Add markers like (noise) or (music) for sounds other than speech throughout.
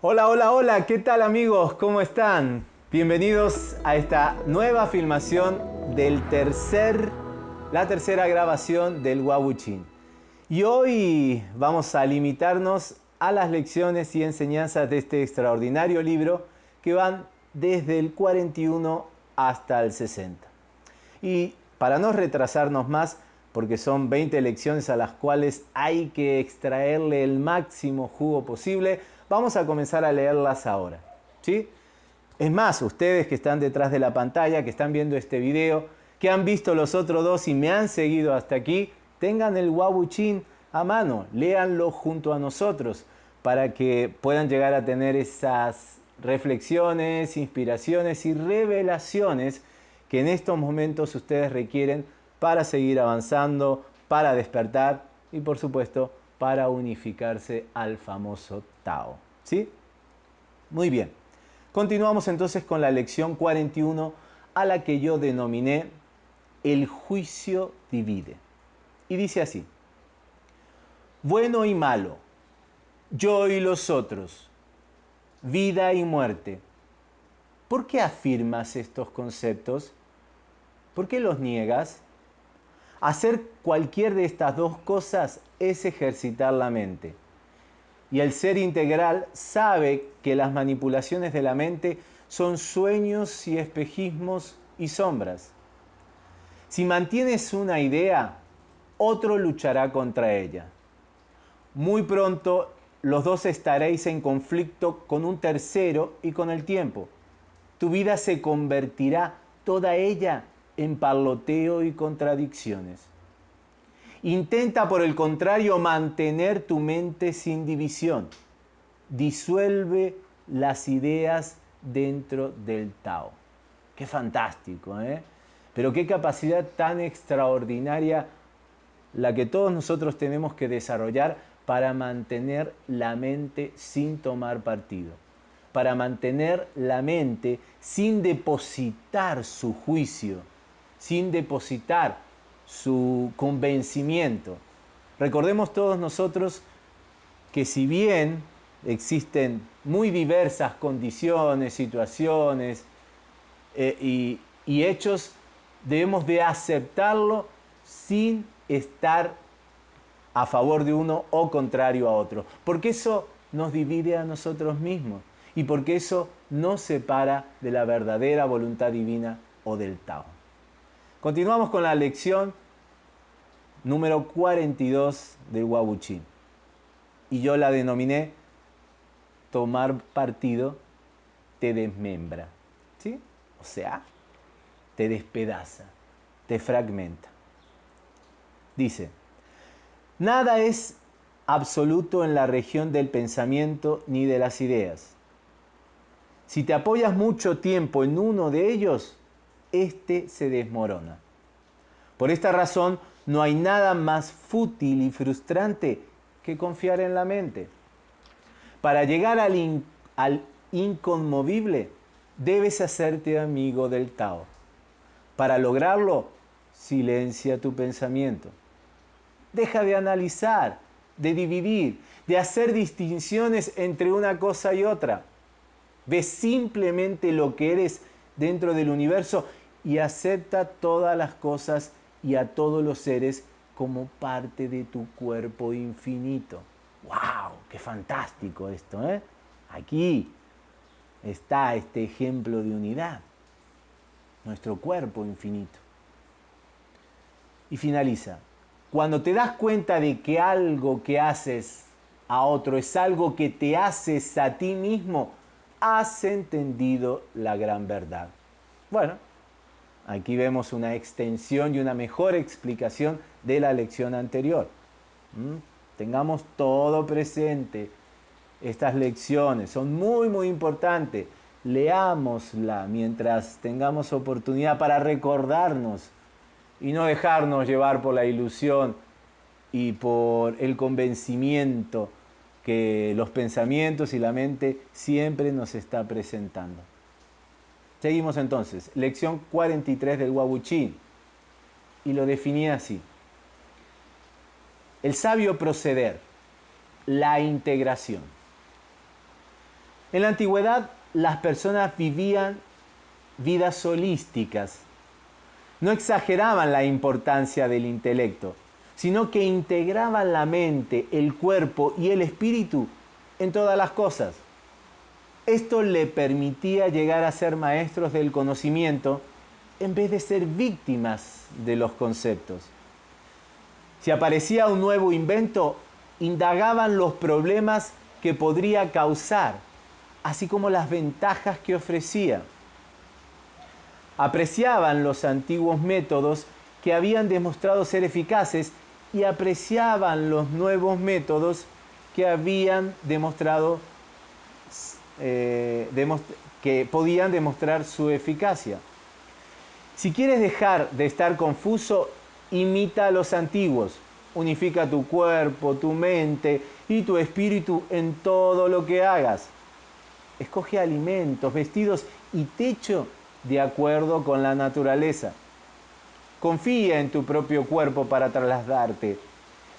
Hola, hola, hola, ¿qué tal amigos? ¿Cómo están? Bienvenidos a esta nueva filmación del tercer, la tercera grabación del Wabuchin. Y hoy vamos a limitarnos a las lecciones y enseñanzas de este extraordinario libro que van desde el 41 hasta el 60. Y para no retrasarnos más, porque son 20 lecciones a las cuales hay que extraerle el máximo jugo posible, vamos a comenzar a leerlas ahora. ¿sí? Es más, ustedes que están detrás de la pantalla, que están viendo este video, que han visto los otros dos y me han seguido hasta aquí, tengan el Wabuchin a mano, léanlo junto a nosotros para que puedan llegar a tener esas reflexiones, inspiraciones y revelaciones que en estos momentos ustedes requieren para seguir avanzando, para despertar y por supuesto para unificarse al famoso Tao. ¿Sí? Muy bien. Continuamos entonces con la lección 41 a la que yo denominé el juicio divide. Y dice así, bueno y malo, yo y los otros, vida y muerte. ¿Por qué afirmas estos conceptos? ¿Por qué los niegas? Hacer cualquier de estas dos cosas es ejercitar la mente. Y el ser integral sabe que las manipulaciones de la mente son sueños y espejismos y sombras. Si mantienes una idea, otro luchará contra ella. Muy pronto los dos estaréis en conflicto con un tercero y con el tiempo. Tu vida se convertirá toda ella en parloteo y contradicciones. Intenta, por el contrario, mantener tu mente sin división. Disuelve las ideas dentro del Tao. Qué fantástico, ¿eh? Pero qué capacidad tan extraordinaria la que todos nosotros tenemos que desarrollar para mantener la mente sin tomar partido, para mantener la mente sin depositar su juicio, sin depositar su convencimiento. Recordemos todos nosotros que si bien existen muy diversas condiciones, situaciones eh, y, y hechos, debemos de aceptarlo sin estar a favor de uno o contrario a otro. Porque eso nos divide a nosotros mismos y porque eso nos separa de la verdadera voluntad divina o del Tao. Continuamos con la lección número 42 del Wabuchin. Y yo la denominé tomar partido te desmembra. ¿Sí? O sea, te despedaza, te fragmenta. Dice, Nada es absoluto en la región del pensamiento ni de las ideas. Si te apoyas mucho tiempo en uno de ellos, éste se desmorona. Por esta razón, no hay nada más fútil y frustrante que confiar en la mente. Para llegar al, al inconmovible, debes hacerte amigo del Tao. Para lograrlo, silencia tu pensamiento. Deja de analizar, de dividir, de hacer distinciones entre una cosa y otra. Ve simplemente lo que eres dentro del universo y acepta todas las cosas y a todos los seres como parte de tu cuerpo infinito. ¡Wow! ¡Qué fantástico esto! ¿eh? Aquí está este ejemplo de unidad, nuestro cuerpo infinito. Y finaliza, cuando te das cuenta de que algo que haces a otro es algo que te haces a ti mismo, has entendido la gran verdad. Bueno, aquí vemos una extensión y una mejor explicación de la lección anterior. ¿Mm? Tengamos todo presente. Estas lecciones son muy, muy importantes. Leámosla mientras tengamos oportunidad para recordarnos y no dejarnos llevar por la ilusión y por el convencimiento que los pensamientos y la mente siempre nos está presentando. Seguimos entonces, lección 43 del Wabuchín. Y lo definía así. El sabio proceder, la integración. En la antigüedad las personas vivían vidas holísticas. No exageraban la importancia del intelecto, sino que integraban la mente, el cuerpo y el espíritu en todas las cosas. Esto le permitía llegar a ser maestros del conocimiento en vez de ser víctimas de los conceptos. Si aparecía un nuevo invento, indagaban los problemas que podría causar, así como las ventajas que ofrecía. Apreciaban los antiguos métodos que habían demostrado ser eficaces y apreciaban los nuevos métodos que habían demostrado eh, que podían demostrar su eficacia. Si quieres dejar de estar confuso, imita a los antiguos. Unifica tu cuerpo, tu mente y tu espíritu en todo lo que hagas. Escoge alimentos, vestidos y techo de acuerdo con la naturaleza. Confía en tu propio cuerpo para trasladarte.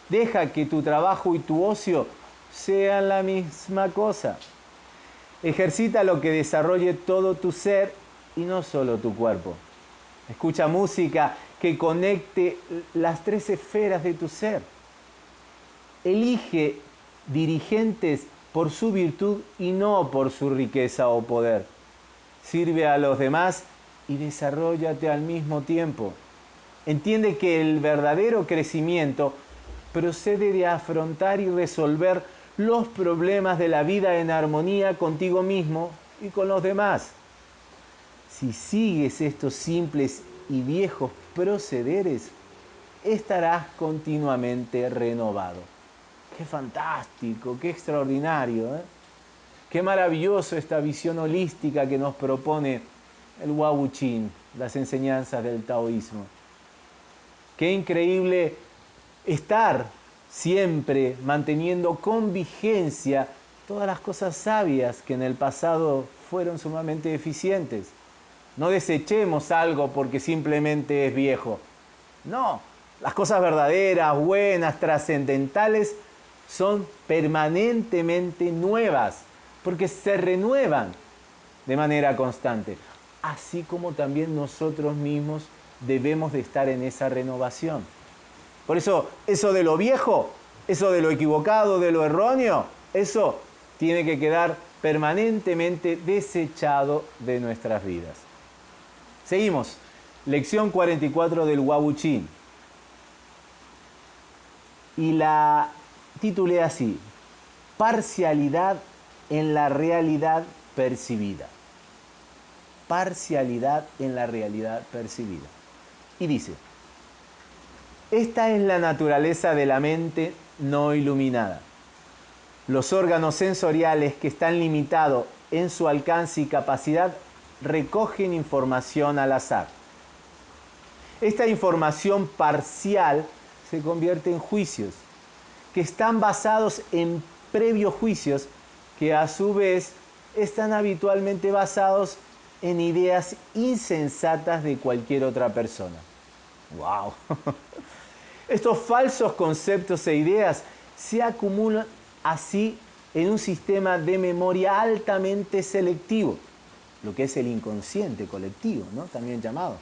Deja que tu trabajo y tu ocio sean la misma cosa. Ejercita lo que desarrolle todo tu ser y no solo tu cuerpo. Escucha música que conecte las tres esferas de tu ser. Elige dirigentes por su virtud y no por su riqueza o poder. Sirve a los demás y desarrollate al mismo tiempo. Entiende que el verdadero crecimiento procede de afrontar y resolver los problemas de la vida en armonía contigo mismo y con los demás. Si sigues estos simples y viejos procederes, estarás continuamente renovado. Qué fantástico, qué extraordinario, ¿eh? Qué maravilloso esta visión holística que nos propone el Wawuchin, las enseñanzas del taoísmo. Qué increíble estar siempre manteniendo con vigencia todas las cosas sabias que en el pasado fueron sumamente eficientes. No desechemos algo porque simplemente es viejo. No, las cosas verdaderas, buenas, trascendentales son permanentemente nuevas porque se renuevan de manera constante. Así como también nosotros mismos debemos de estar en esa renovación. Por eso, eso de lo viejo, eso de lo equivocado, de lo erróneo, eso tiene que quedar permanentemente desechado de nuestras vidas. Seguimos. Lección 44 del Wabuchín. Y la titulé así, Parcialidad en la realidad percibida. Parcialidad en la realidad percibida. Y dice, esta es la naturaleza de la mente no iluminada. Los órganos sensoriales que están limitados en su alcance y capacidad recogen información al azar. Esta información parcial se convierte en juicios, que están basados en previos juicios que a su vez están habitualmente basados en ideas insensatas de cualquier otra persona. ¡Wow! (laughs) Estos falsos conceptos e ideas se acumulan así en un sistema de memoria altamente selectivo, lo que es el inconsciente colectivo, ¿no? también llamado,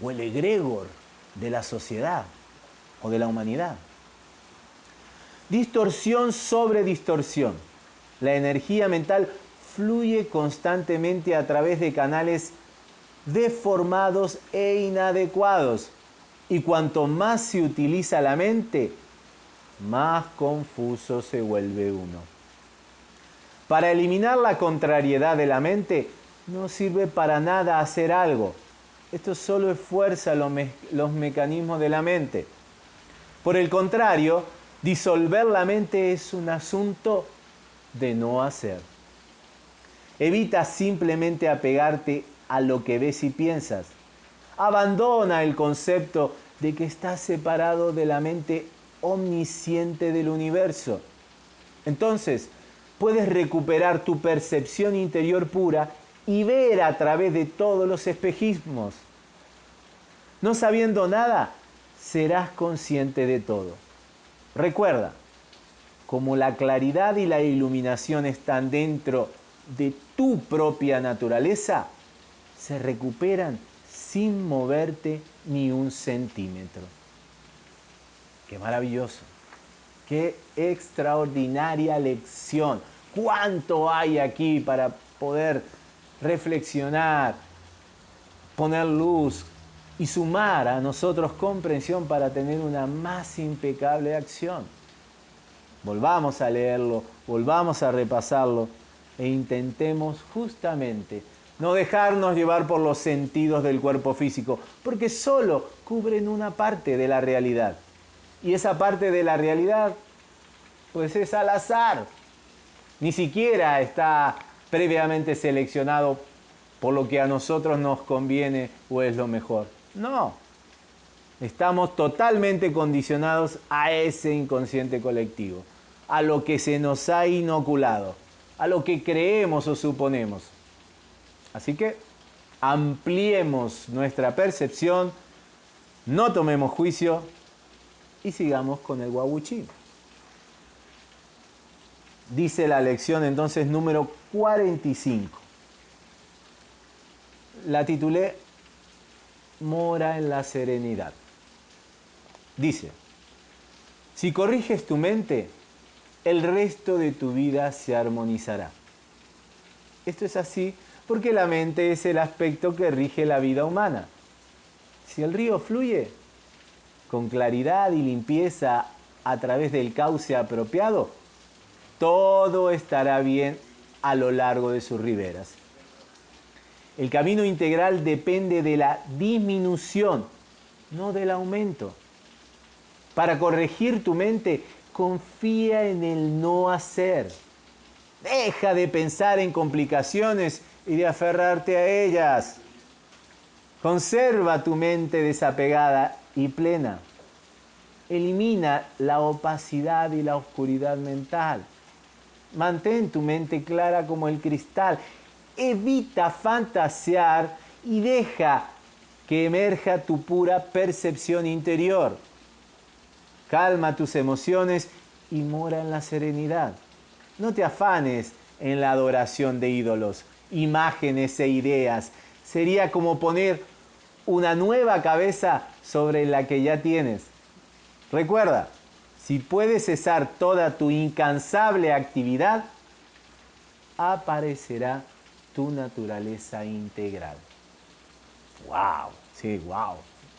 o el egregor de la sociedad o de la humanidad. Distorsión sobre distorsión. La energía mental fluye constantemente a través de canales deformados e inadecuados y cuanto más se utiliza la mente, más confuso se vuelve uno. Para eliminar la contrariedad de la mente, no sirve para nada hacer algo. Esto solo esfuerza los, los mecanismos de la mente. Por el contrario, disolver la mente es un asunto de no hacer. Evita simplemente apegarte a lo que ves y piensas. Abandona el concepto de que estás separado de la mente omnisciente del universo. Entonces, puedes recuperar tu percepción interior pura y ver a través de todos los espejismos. No sabiendo nada, serás consciente de todo. Recuerda, como la claridad y la iluminación están dentro de tu propia naturaleza, se recuperan sin moverte ni un centímetro. Qué maravilloso, qué extraordinaria lección. ¿Cuánto hay aquí para poder reflexionar, poner luz y sumar a nosotros comprensión para tener una más impecable acción? Volvamos a leerlo, volvamos a repasarlo e intentemos justamente no dejarnos llevar por los sentidos del cuerpo físico, porque solo cubren una parte de la realidad. Y esa parte de la realidad, pues es al azar. Ni siquiera está previamente seleccionado por lo que a nosotros nos conviene o es lo mejor. No. Estamos totalmente condicionados a ese inconsciente colectivo, a lo que se nos ha inoculado, a lo que creemos o suponemos. Así que ampliemos nuestra percepción, no tomemos juicio y sigamos con el guaguchín. Dice la lección entonces número 45. La titulé Mora en la serenidad. Dice, si corriges tu mente, el resto de tu vida se armonizará. Esto es así porque la mente es el aspecto que rige la vida humana. Si el río fluye con claridad y limpieza a través del cauce apropiado, todo estará bien a lo largo de sus riberas. El camino integral depende de la disminución, no del aumento. Para corregir tu mente, confía en el no hacer. Deja de pensar en complicaciones y de aferrarte a ellas. Conserva tu mente desapegada y plena. Elimina la opacidad y la oscuridad mental. Mantén tu mente clara como el cristal. Evita fantasear y deja que emerja tu pura percepción interior. Calma tus emociones y mora en la serenidad. No te afanes en la adoración de ídolos imágenes e ideas. Sería como poner una nueva cabeza sobre la que ya tienes. Recuerda, si puedes cesar toda tu incansable actividad, aparecerá tu naturaleza integral. ¡Wow! Sí, wow.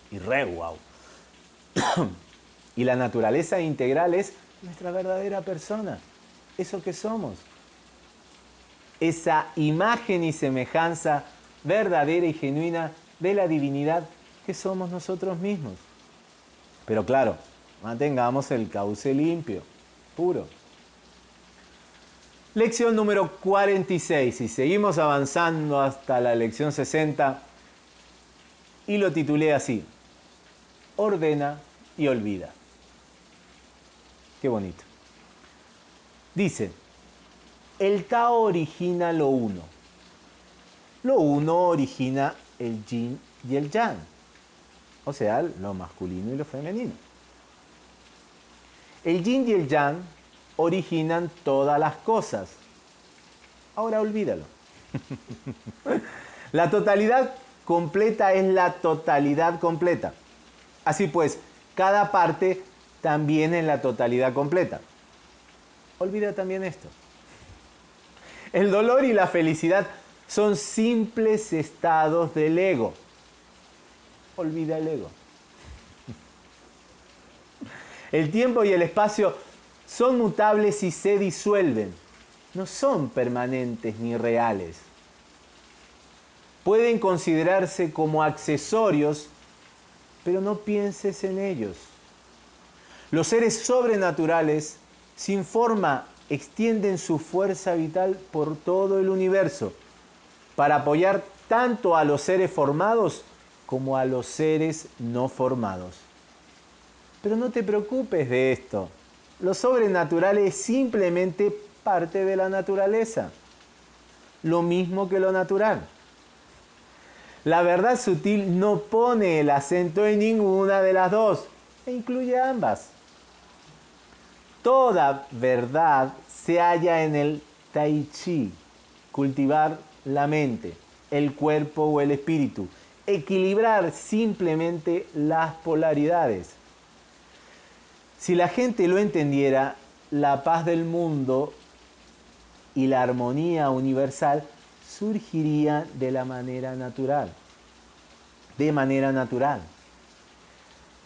Y re wow. (coughs) y la naturaleza integral es nuestra verdadera persona, eso que somos esa imagen y semejanza verdadera y genuina de la divinidad que somos nosotros mismos. Pero claro, mantengamos el cauce limpio, puro. Lección número 46 y seguimos avanzando hasta la lección 60 y lo titulé así, ordena y olvida. Qué bonito. Dice, el Tao origina lo uno. Lo uno origina el yin y el yang, o sea, lo masculino y lo femenino. El yin y el yang originan todas las cosas. Ahora olvídalo. (laughs) la totalidad completa es la totalidad completa. Así pues, cada parte también es la totalidad completa. Olvida también esto. El dolor y la felicidad son simples estados del ego. Olvida el ego. El tiempo y el espacio son mutables y se disuelven. No son permanentes ni reales. Pueden considerarse como accesorios, pero no pienses en ellos. Los seres sobrenaturales, sin forma extienden su fuerza vital por todo el universo para apoyar tanto a los seres formados como a los seres no formados. Pero no te preocupes de esto. Lo sobrenatural es simplemente parte de la naturaleza. lo mismo que lo natural. La verdad sutil no pone el acento en ninguna de las dos, e incluye ambas. Toda verdad se halla en el tai chi, cultivar la mente, el cuerpo o el espíritu, equilibrar simplemente las polaridades. Si la gente lo entendiera, la paz del mundo y la armonía universal surgiría de la manera natural, de manera natural.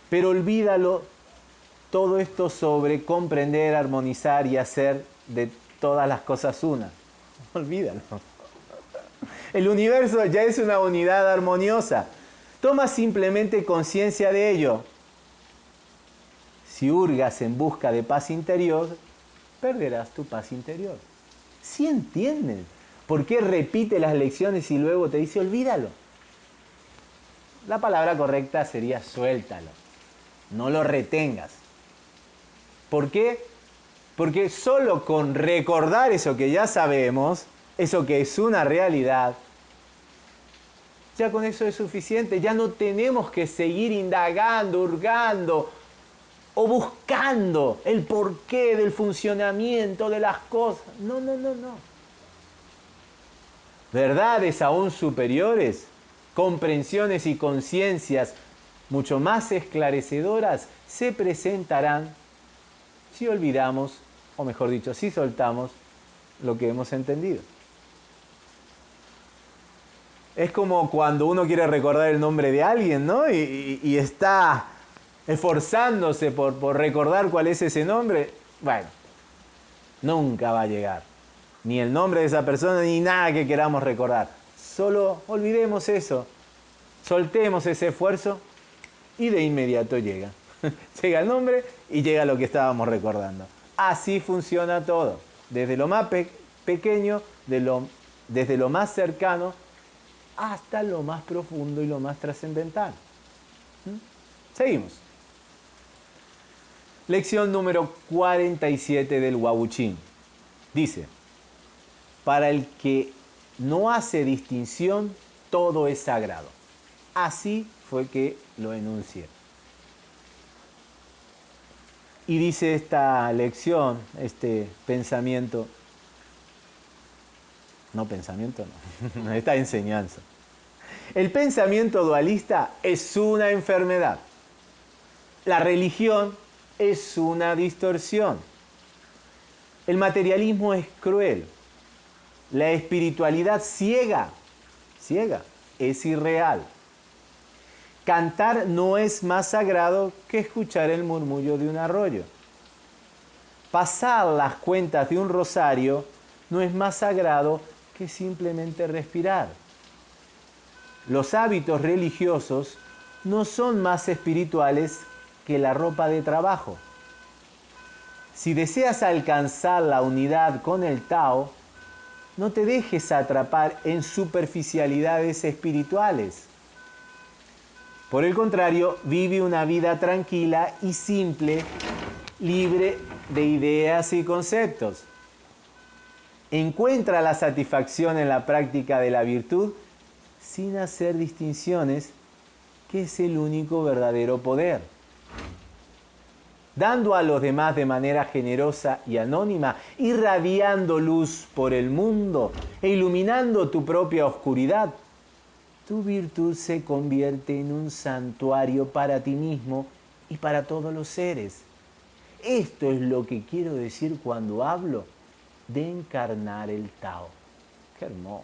Pero olvídalo todo esto sobre comprender, armonizar y hacer de todas las cosas una. (laughs) Olvídalo. El universo ya es una unidad armoniosa. Toma simplemente conciencia de ello. Si hurgas en busca de paz interior, perderás tu paz interior. Si entienden por qué repite las lecciones y luego te dice olvídalo. La palabra correcta sería suéltalo. No lo retengas. ¿Por qué? Porque solo con recordar eso que ya sabemos, eso que es una realidad, ya con eso es suficiente. Ya no tenemos que seguir indagando, hurgando o buscando el porqué del funcionamiento de las cosas. No, no, no, no. Verdades aún superiores, comprensiones y conciencias mucho más esclarecedoras se presentarán si olvidamos, o mejor dicho, si soltamos lo que hemos entendido. Es como cuando uno quiere recordar el nombre de alguien, ¿no? Y, está esforzándose por, por recordar cuál es ese nombre. Bueno, nunca va a llegar. Ni el nombre de esa persona, ni nada que queramos recordar. Solo olvidemos eso. Soltemos ese esfuerzo y de inmediato llega. (laughs) llega el nombre y llega lo que estábamos recordando. Así funciona todo. Desde lo más pequeño, desde lo más cercano hasta lo más profundo y lo más trascendental. ¿Mm? Seguimos. Lección número 47 del Wabuchín. Dice, para el que no hace distinción, todo es sagrado. Así fue que lo enuncié. Y dice esta lección, este pensamiento, no pensamiento, (laughs) no. Esta enseñanza. El pensamiento dualista es una enfermedad. La religión es una distorsión. El materialismo es cruel. La espiritualidad ciega, ciega, es irreal. Cantar no es más sagrado que escuchar el murmullo de un arroyo. Pasar las cuentas de un rosario no es más sagrado que simplemente respirar. Los hábitos religiosos no son más espirituales que la ropa de trabajo. Si deseas alcanzar la unidad con el Tao, no te dejes atrapar en superficialidades espirituales. Por el contrario, vive una vida tranquila y simple, libre de ideas y conceptos. Encuentra la satisfacción en la práctica de la virtud sin hacer distinciones, que es el único verdadero poder. Dando a los demás de manera generosa y anónima, irradiando luz por el mundo e iluminando tu propia oscuridad, tu virtud se convierte en un santuario para ti mismo y para todos los seres. Esto es lo que quiero decir cuando hablo de encarnar el Tao. Qué hermoso,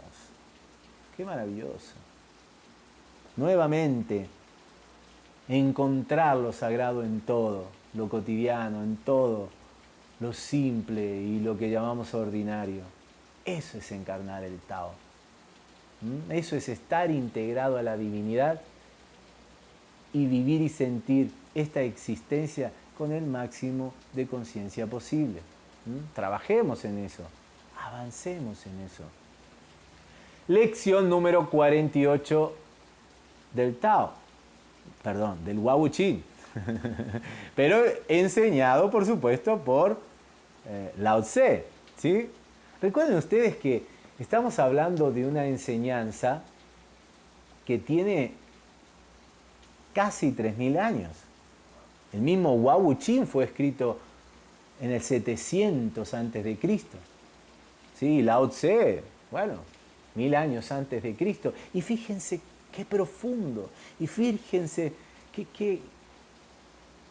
qué maravilloso. Nuevamente, encontrar lo sagrado en todo, lo cotidiano, en todo, lo simple y lo que llamamos ordinario. Eso es encarnar el Tao. ¿Mm? Eso es estar integrado a la divinidad y vivir y sentir esta existencia con el máximo de conciencia posible. ¿Mm? Trabajemos en eso, avancemos en eso. Lección número 48 del Tao, perdón, del Wawuchin, (laughs) pero enseñado por supuesto por eh, Lao Tse. ¿sí? Recuerden ustedes que Estamos hablando de una enseñanza que tiene casi 3.000 años. El mismo Wau Chin fue escrito en el 700 antes de Cristo. Sí, Lao Tse, bueno, mil años antes de Cristo. Y fíjense qué profundo, y fíjense qué, qué,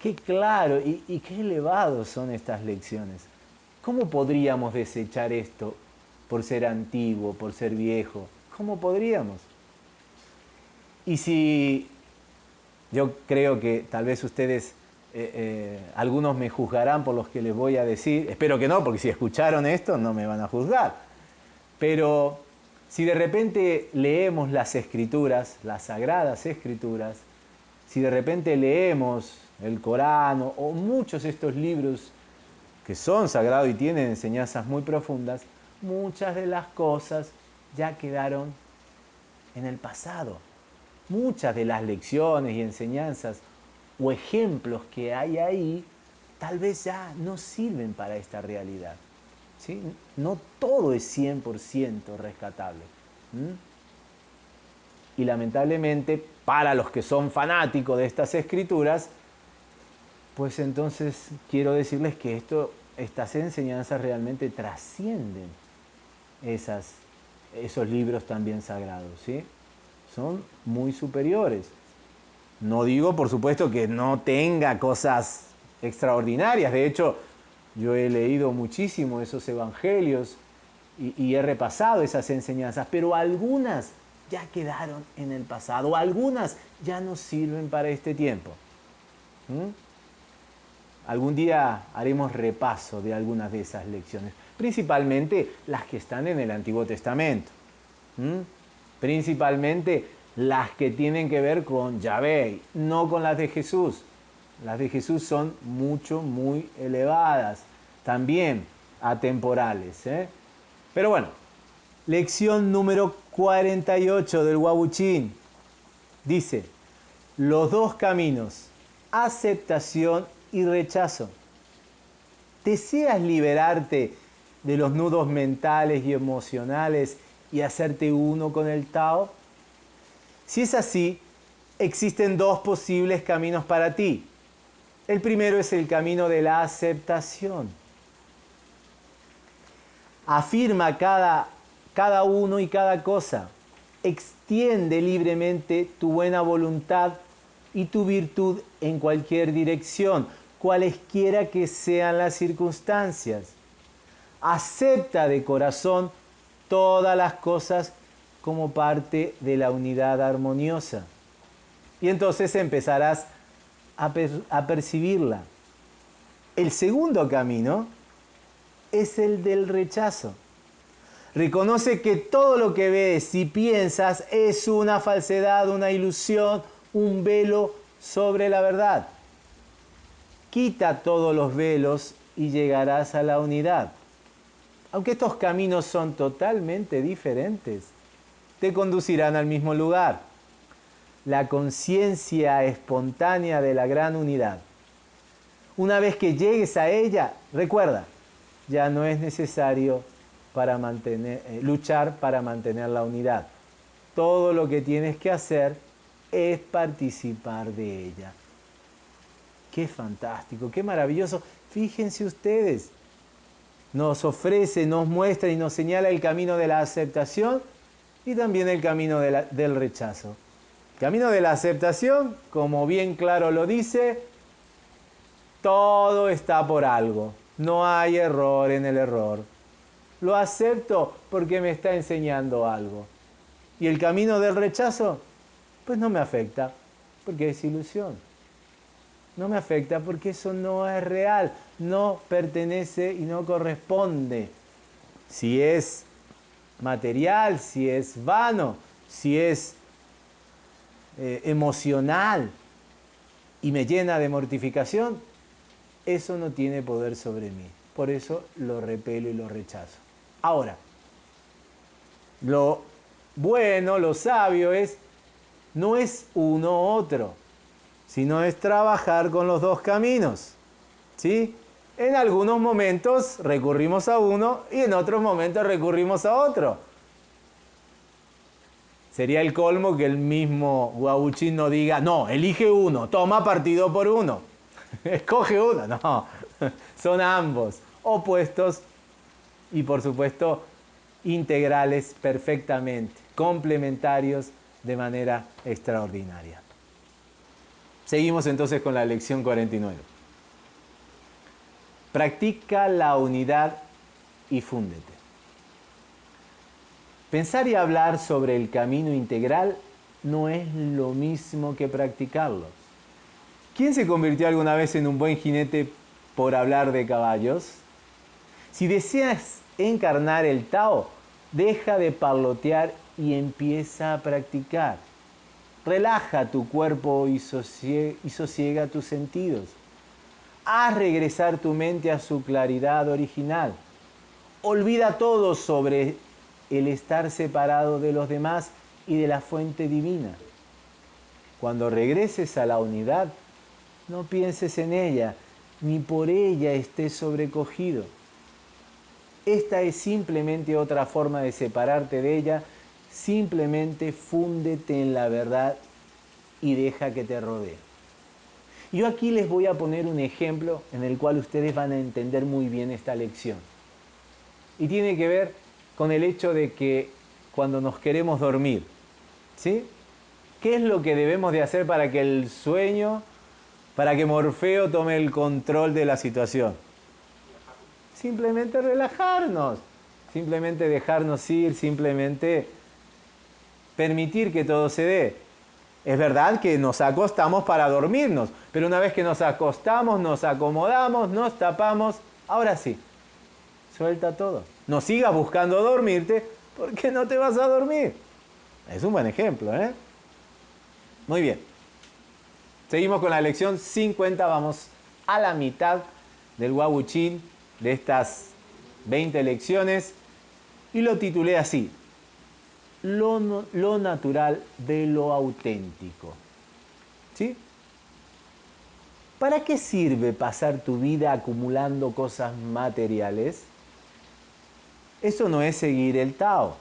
qué claro y, y qué elevado son estas lecciones. ¿Cómo podríamos desechar esto por ser antiguo, por ser viejo? ¿Cómo podríamos? Y si yo creo que tal vez ustedes, eh, eh, algunos me juzgarán por los que les voy a decir, espero que no, porque si escucharon esto no me van a juzgar, pero si de repente leemos las escrituras, las sagradas escrituras, si de repente leemos el Corán o muchos de estos libros que son sagrados y tienen enseñanzas muy profundas, muchas de las cosas ya quedaron en el pasado muchas de las lecciones y enseñanzas o ejemplos que hay ahí tal vez ya no sirven para esta realidad. ¿sí? No todo es 100% rescatable. Y lamentablemente, para los que son fanáticos de estas escrituras, pues entonces quiero decirles que esto, estas enseñanzas realmente trascienden esas, esos libros también sagrados. ¿sí? son muy superiores. No digo, por supuesto, que no tenga cosas extraordinarias. De hecho, yo he leído muchísimo esos evangelios y, he repasado esas enseñanzas, pero algunas ya quedaron en el pasado, algunas ya no sirven para este tiempo. Algún día haremos repaso de algunas de esas lecciones, principalmente las que están en el Antiguo Testamento. Principalmente las que tienen que ver con Yahvé, no con las de Jesús. Las de Jesús son mucho, muy elevadas, también atemporales. ¿eh? Pero bueno, lección número 48 del Wabuchín dice, los dos caminos, aceptación y rechazo. ¿Deseas liberarte de los nudos mentales y emocionales y hacerte uno con el Tao? Si es así, existen dos posibles caminos para ti. El primero es el camino de la aceptación. Afirma cada, cada uno y cada cosa. Extiende libremente tu buena voluntad y tu virtud en cualquier dirección, cualesquiera que sean las circunstancias. Acepta de corazón todas las cosas como parte de la unidad armoniosa. Y entonces empezarás a, percibirla. El segundo camino es el del rechazo. Reconoce que todo lo que ves y piensas es una falsedad, una ilusión, un velo sobre la verdad. Quita todos los velos y llegarás a la unidad aunque estos caminos son totalmente diferentes, te conducirán al mismo lugar, la conciencia espontánea de la gran unidad. Una vez que llegues a ella, recuerda, ya no es necesario para eh, luchar para mantener la unidad. Todo lo que tienes que hacer es participar de ella. Qué fantástico, qué maravilloso. Fíjense ustedes, nos ofrece, nos muestra y nos señala el camino de la aceptación y también el camino del rechazo. camino de la aceptación, como bien claro lo dice, todo está por algo. No hay error en el error. Lo acepto porque me está enseñando algo. Y el camino del rechazo, pues no me afecta, porque es ilusión no me afecta porque eso no es real, no pertenece y no corresponde. Si es material, si es vano, si es eh, emocional y me llena de mortificación, eso no tiene poder sobre mí. Por eso lo repelo y lo rechazo. Ahora, lo bueno, lo sabio es, no es uno otro sino es trabajar con los dos caminos. ¿sí? En algunos momentos recurrimos a uno y en otros momentos recurrimos a otro. Sería el colmo que el mismo Guabuchín no diga, no, elige uno, toma partido por uno, (laughs) escoge uno. No, (laughs) son ambos opuestos y por supuesto integrales perfectamente, complementarios de manera extraordinaria. Seguimos entonces con la lección 49. Practica la unidad y fúndete. Pensar y hablar sobre el camino integral no es lo mismo que practicarlo. ¿Quién se convirtió alguna vez en un buen jinete por hablar de caballos? Si deseas encarnar el Tao, deja de parlotear y empieza a practicar. Relaja tu cuerpo y sosiega, tus sentidos. Haz regresar tu mente a su claridad original. Olvida todo sobre el estar separado de los demás y de la fuente divina. Cuando regreses a la unidad, no pienses en ella, ni por ella estés sobrecogido. Esta es simplemente otra forma de separarte de ella, simplemente fúndete en la verdad y deja que te rodee. Yo aquí les voy a poner un ejemplo en el cual ustedes van a entender muy bien esta lección. Y tiene que ver con el hecho de que cuando nos queremos dormir, ¿sí? ¿Qué es lo que debemos de hacer para que el sueño, para que Morfeo tome el control de la situación? simplemente relajarnos, simplemente dejarnos ir, simplemente permitir que todo se dé. Es verdad que nos acostamos para dormirnos, pero una vez que nos acostamos, nos acomodamos, nos tapamos, ahora sí, suelta todo. No sigas buscando dormirte porque no te vas a dormir. Es un buen ejemplo, ¿eh? Muy bien. Seguimos con la lección 50, vamos a la mitad del Wabuchin de estas 20 lecciones y lo titulé así, lo, natural de lo auténtico. ¿Sí? ¿Para qué sirve pasar tu vida acumulando cosas materiales? Eso no es seguir el Tao.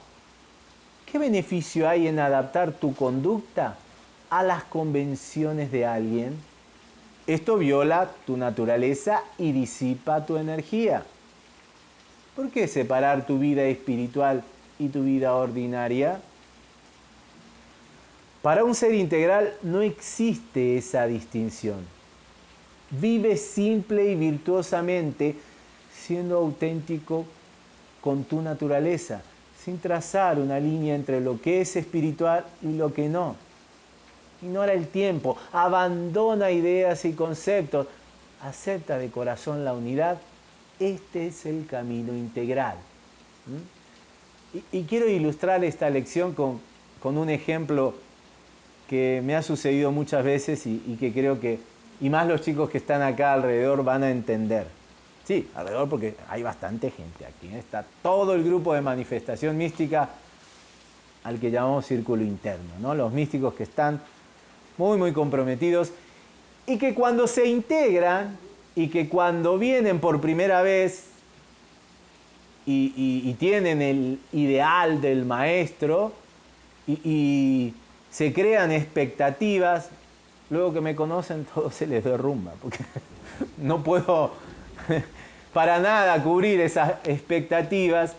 ¿Qué beneficio hay en adaptar tu conducta a las convenciones de alguien? Esto viola tu naturaleza y disipa tu energía. ¿Por qué separar tu vida espiritual y tu vida ordinaria? Para un ser integral no existe esa distinción. Vive simple y virtuosamente siendo auténtico con tu naturaleza, sin trazar una línea entre lo que es espiritual y lo que no ignora el tiempo, abandona ideas y conceptos, acepta de corazón la unidad. Este es el camino integral. Y, quiero ilustrar esta lección con, un ejemplo que me ha sucedido muchas veces y, y, que creo que, y más los chicos que están acá alrededor van a entender. Sí, alrededor porque hay bastante gente aquí. ¿eh? Está todo el grupo de manifestación mística al que llamamos círculo interno, ¿no? Los místicos que están muy, muy comprometidos, y que cuando se integran y que cuando vienen por primera vez y, tienen el ideal del maestro y, se crean expectativas, luego que me conocen (laughs) todo se les derrumba, porque (laughs) no puedo (laughs) para nada cubrir esas expectativas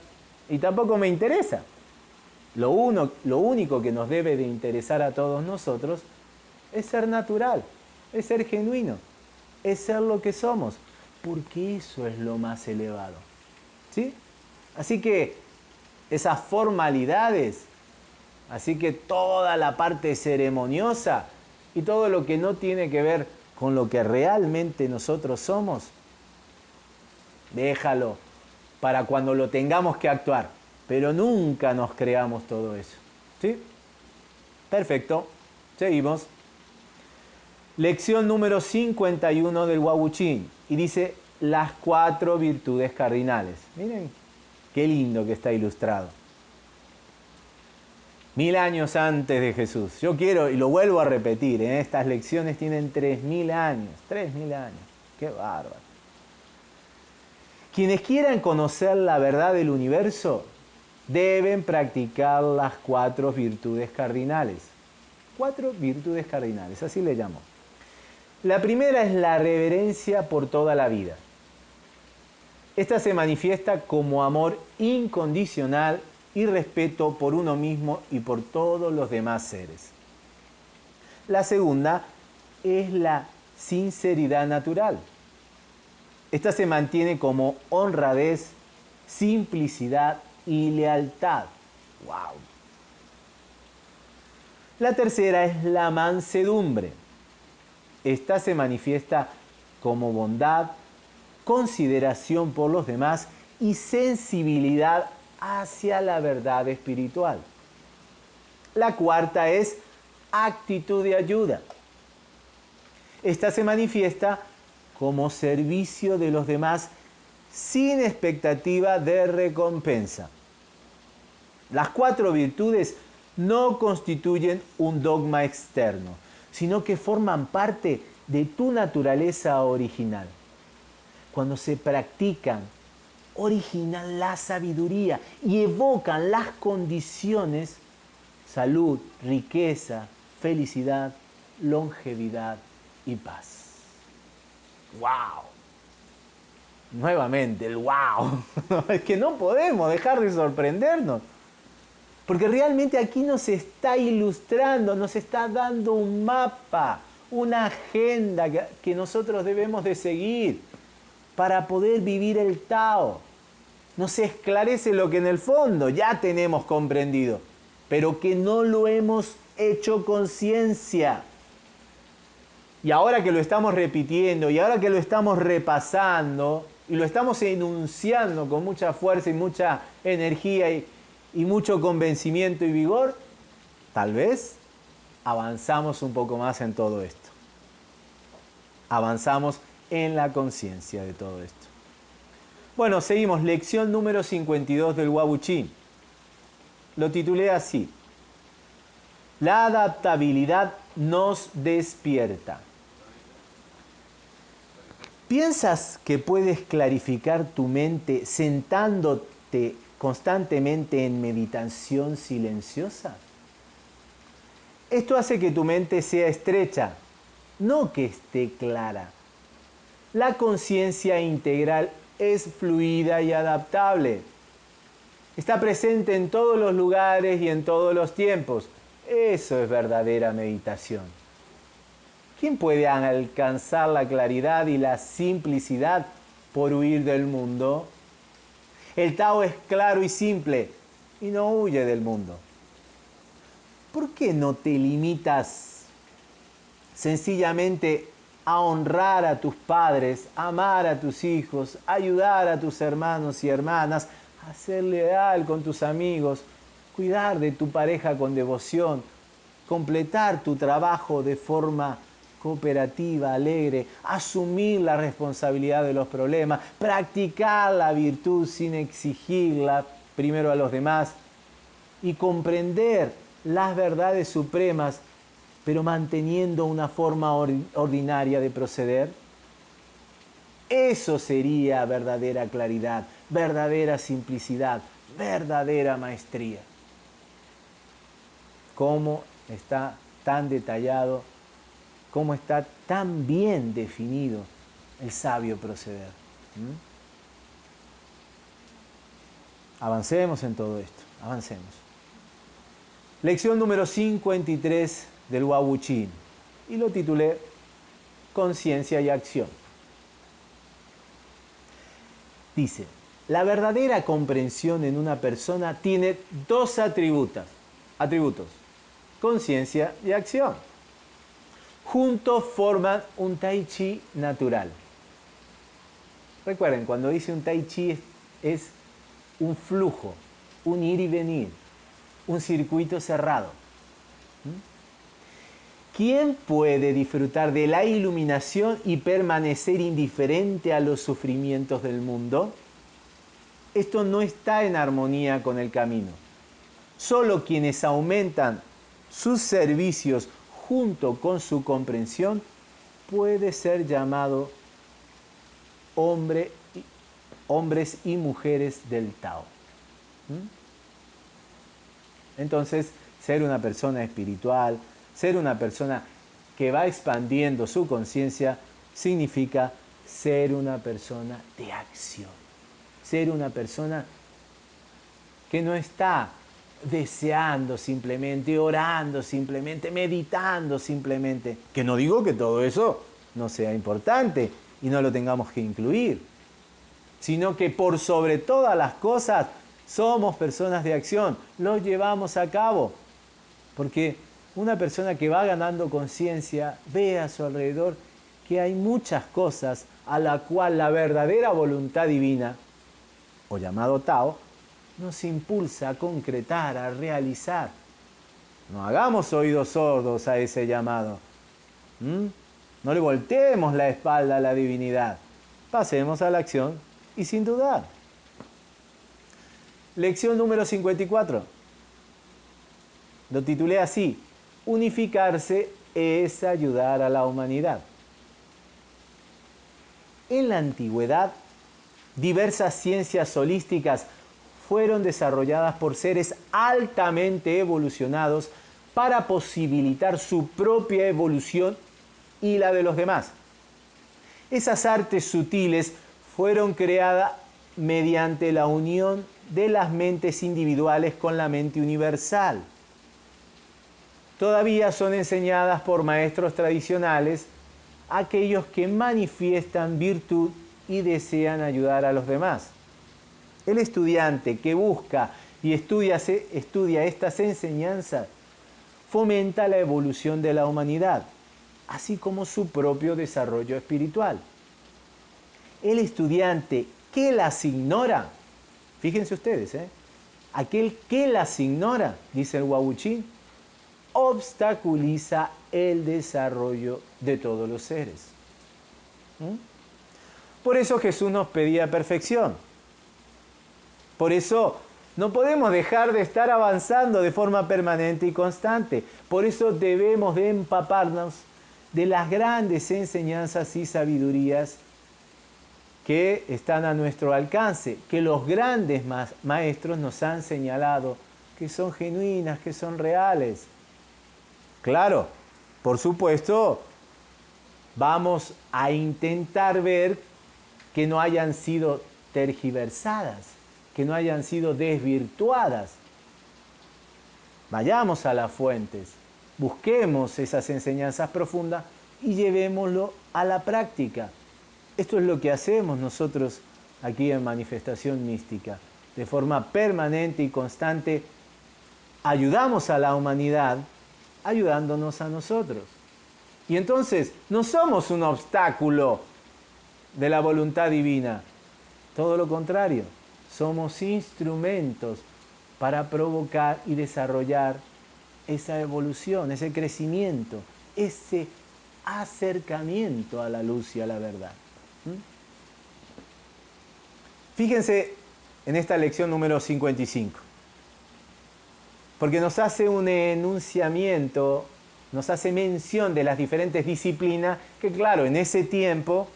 y tampoco me interesa. Lo, uno, lo único que nos debe de interesar a todos nosotros es ser natural, es ser genuino, es ser lo que somos, porque eso es lo más elevado. ¿Sí? Así que esas formalidades, así que toda la parte ceremoniosa y todo lo que no tiene que ver con lo que realmente nosotros somos, déjalo para cuando lo tengamos que actuar, pero nunca nos creamos todo eso. ¿Sí? Perfecto. Seguimos. Lección número 51 del Wabuchín. Y dice las cuatro virtudes cardinales. Miren qué lindo que está ilustrado. Mil años antes de Jesús. Yo quiero, y lo vuelvo a repetir, ¿eh? estas lecciones tienen tres mil años. Tres mil años. Qué bárbaro. Quienes quieran conocer la verdad del universo deben practicar las cuatro virtudes cardinales. Cuatro virtudes cardinales, así le llamo. La primera es la reverencia por toda la vida. Esta se manifiesta como amor incondicional y respeto por uno mismo y por todos los demás seres. La segunda es la sinceridad natural. Esta se mantiene como honradez, simplicidad y lealtad. ¡Wow! La tercera es la mansedumbre. Esta se manifiesta como bondad, consideración por los demás y sensibilidad hacia la verdad espiritual. La cuarta es actitud de ayuda. Esta se manifiesta como servicio de los demás sin expectativa de recompensa. Las cuatro virtudes no constituyen un dogma externo, sino que forman parte de tu naturaleza original. Cuando se practican, originan la sabiduría y evocan las condiciones, salud, riqueza, felicidad, longevidad y paz. ¡Wow! Nuevamente, el wow. (laughs) es que no podemos dejar de sorprendernos. Porque realmente aquí nos está ilustrando, nos está dando un mapa, una agenda que nosotros debemos de seguir para poder vivir el Tao. Nos esclarece lo que en el fondo ya tenemos comprendido, pero que no lo hemos hecho conciencia. Y ahora que lo estamos repitiendo y ahora que lo estamos repasando y lo estamos enunciando con mucha fuerza y mucha energía y, y mucho convencimiento y vigor, tal vez avanzamos un poco más en todo esto. Avanzamos en la conciencia de todo esto. Bueno, seguimos, lección número 52 del Wabuchi. Lo titulé así. La adaptabilidad nos despierta. ¿Piensas que puedes clarificar tu mente sentándote constantemente en meditación silenciosa? Esto hace que tu mente sea estrecha, no que esté clara. La conciencia integral es fluida y adaptable. Está presente en todos los lugares y en todos los tiempos. Eso es verdadera meditación. ¿Quién puede alcanzar la claridad y la simplicidad por huir del mundo? El Tao es claro y simple y no huye del mundo. ¿Por qué no te limitas sencillamente a honrar a tus padres, amar a tus hijos, ayudar a tus hermanos y hermanas, a ser leal con tus amigos, cuidar de tu pareja con devoción, completar tu trabajo de forma cooperativa, alegre, asumir la responsabilidad de los problemas, practicar la virtud sin exigirla primero a los demás y comprender las verdades supremas, pero manteniendo una forma ordinaria de proceder? Eso sería verdadera claridad, verdadera simplicidad, verdadera maestría. ¿Cómo está tan detallado cómo está tan bien definido el sabio proceder. Avancemos en todo esto, avancemos. Lección número 53 del Wabuchin y lo titulé Conciencia y Acción. Dice, la verdadera comprensión en una persona tiene dos atributos, atributos, conciencia y acción juntos forman un tai chi natural. Recuerden, cuando dice un tai chi es, un flujo, un ir y venir, un circuito cerrado. ¿Mm? ¿Quién puede disfrutar de la iluminación y permanecer indiferente a los sufrimientos del mundo? Esto no está en armonía con el camino. Solo quienes aumentan sus servicios junto con su comprensión, puede ser llamado hombre, hombres y mujeres del Tao. ¿Mm? Entonces, ser una persona espiritual, ser una persona que va expandiendo su conciencia, significa ser una persona de acción, ser una persona que no está deseando simplemente, orando simplemente, meditando simplemente. Que no digo que todo eso no sea importante y no lo tengamos que incluir, sino que por sobre todas las cosas somos personas de acción, lo llevamos a cabo. Porque una persona que va ganando conciencia ve a su alrededor que hay muchas cosas a la cual la verdadera voluntad divina, o llamado Tao, nos impulsa a concretar, a realizar. No hagamos oídos sordos a ese llamado. No le volteemos la espalda a la divinidad. Pasemos a la acción y sin dudar. Lección número 54. Lo titulé así, unificarse es ayudar a la humanidad. En la antigüedad, diversas ciencias holísticas fueron desarrolladas por seres altamente evolucionados para posibilitar su propia evolución y la de los demás. Esas artes sutiles fueron creadas mediante la unión de las mentes individuales con la mente universal. Todavía son enseñadas por maestros tradicionales aquellos que manifiestan virtud y desean ayudar a los demás. El estudiante que busca y estudia, estudia estas enseñanzas fomenta la evolución de la humanidad, así como su propio desarrollo espiritual. El estudiante que las ignora, fíjense ustedes, ¿eh? aquel que las ignora, dice el Wabuchín, obstaculiza el desarrollo de todos los seres. ¿Mm? Por eso Jesús nos pedía perfección. Por eso no podemos dejar de estar avanzando de forma permanente y constante. Por eso debemos de empaparnos de las grandes enseñanzas y sabidurías que están a nuestro alcance, que los grandes maestros nos han señalado que son genuinas, que son reales. Claro, por supuesto, vamos a intentar ver que no hayan sido tergiversadas, que no hayan sido desvirtuadas. Vayamos a las fuentes, busquemos esas enseñanzas profundas y llevémoslo a la práctica. Esto es lo que hacemos nosotros aquí en Manifestación Mística. De forma permanente y constante, ayudamos a la humanidad ayudándonos a nosotros. Y entonces no somos un obstáculo de la voluntad divina, todo lo contrario, somos instrumentos para provocar y desarrollar esa evolución, ese crecimiento, ese acercamiento a la luz y a la verdad. ¿Mm? Fíjense en esta lección número 55, porque nos hace un enunciamiento, nos hace mención de las diferentes disciplinas que, claro, en ese tiempo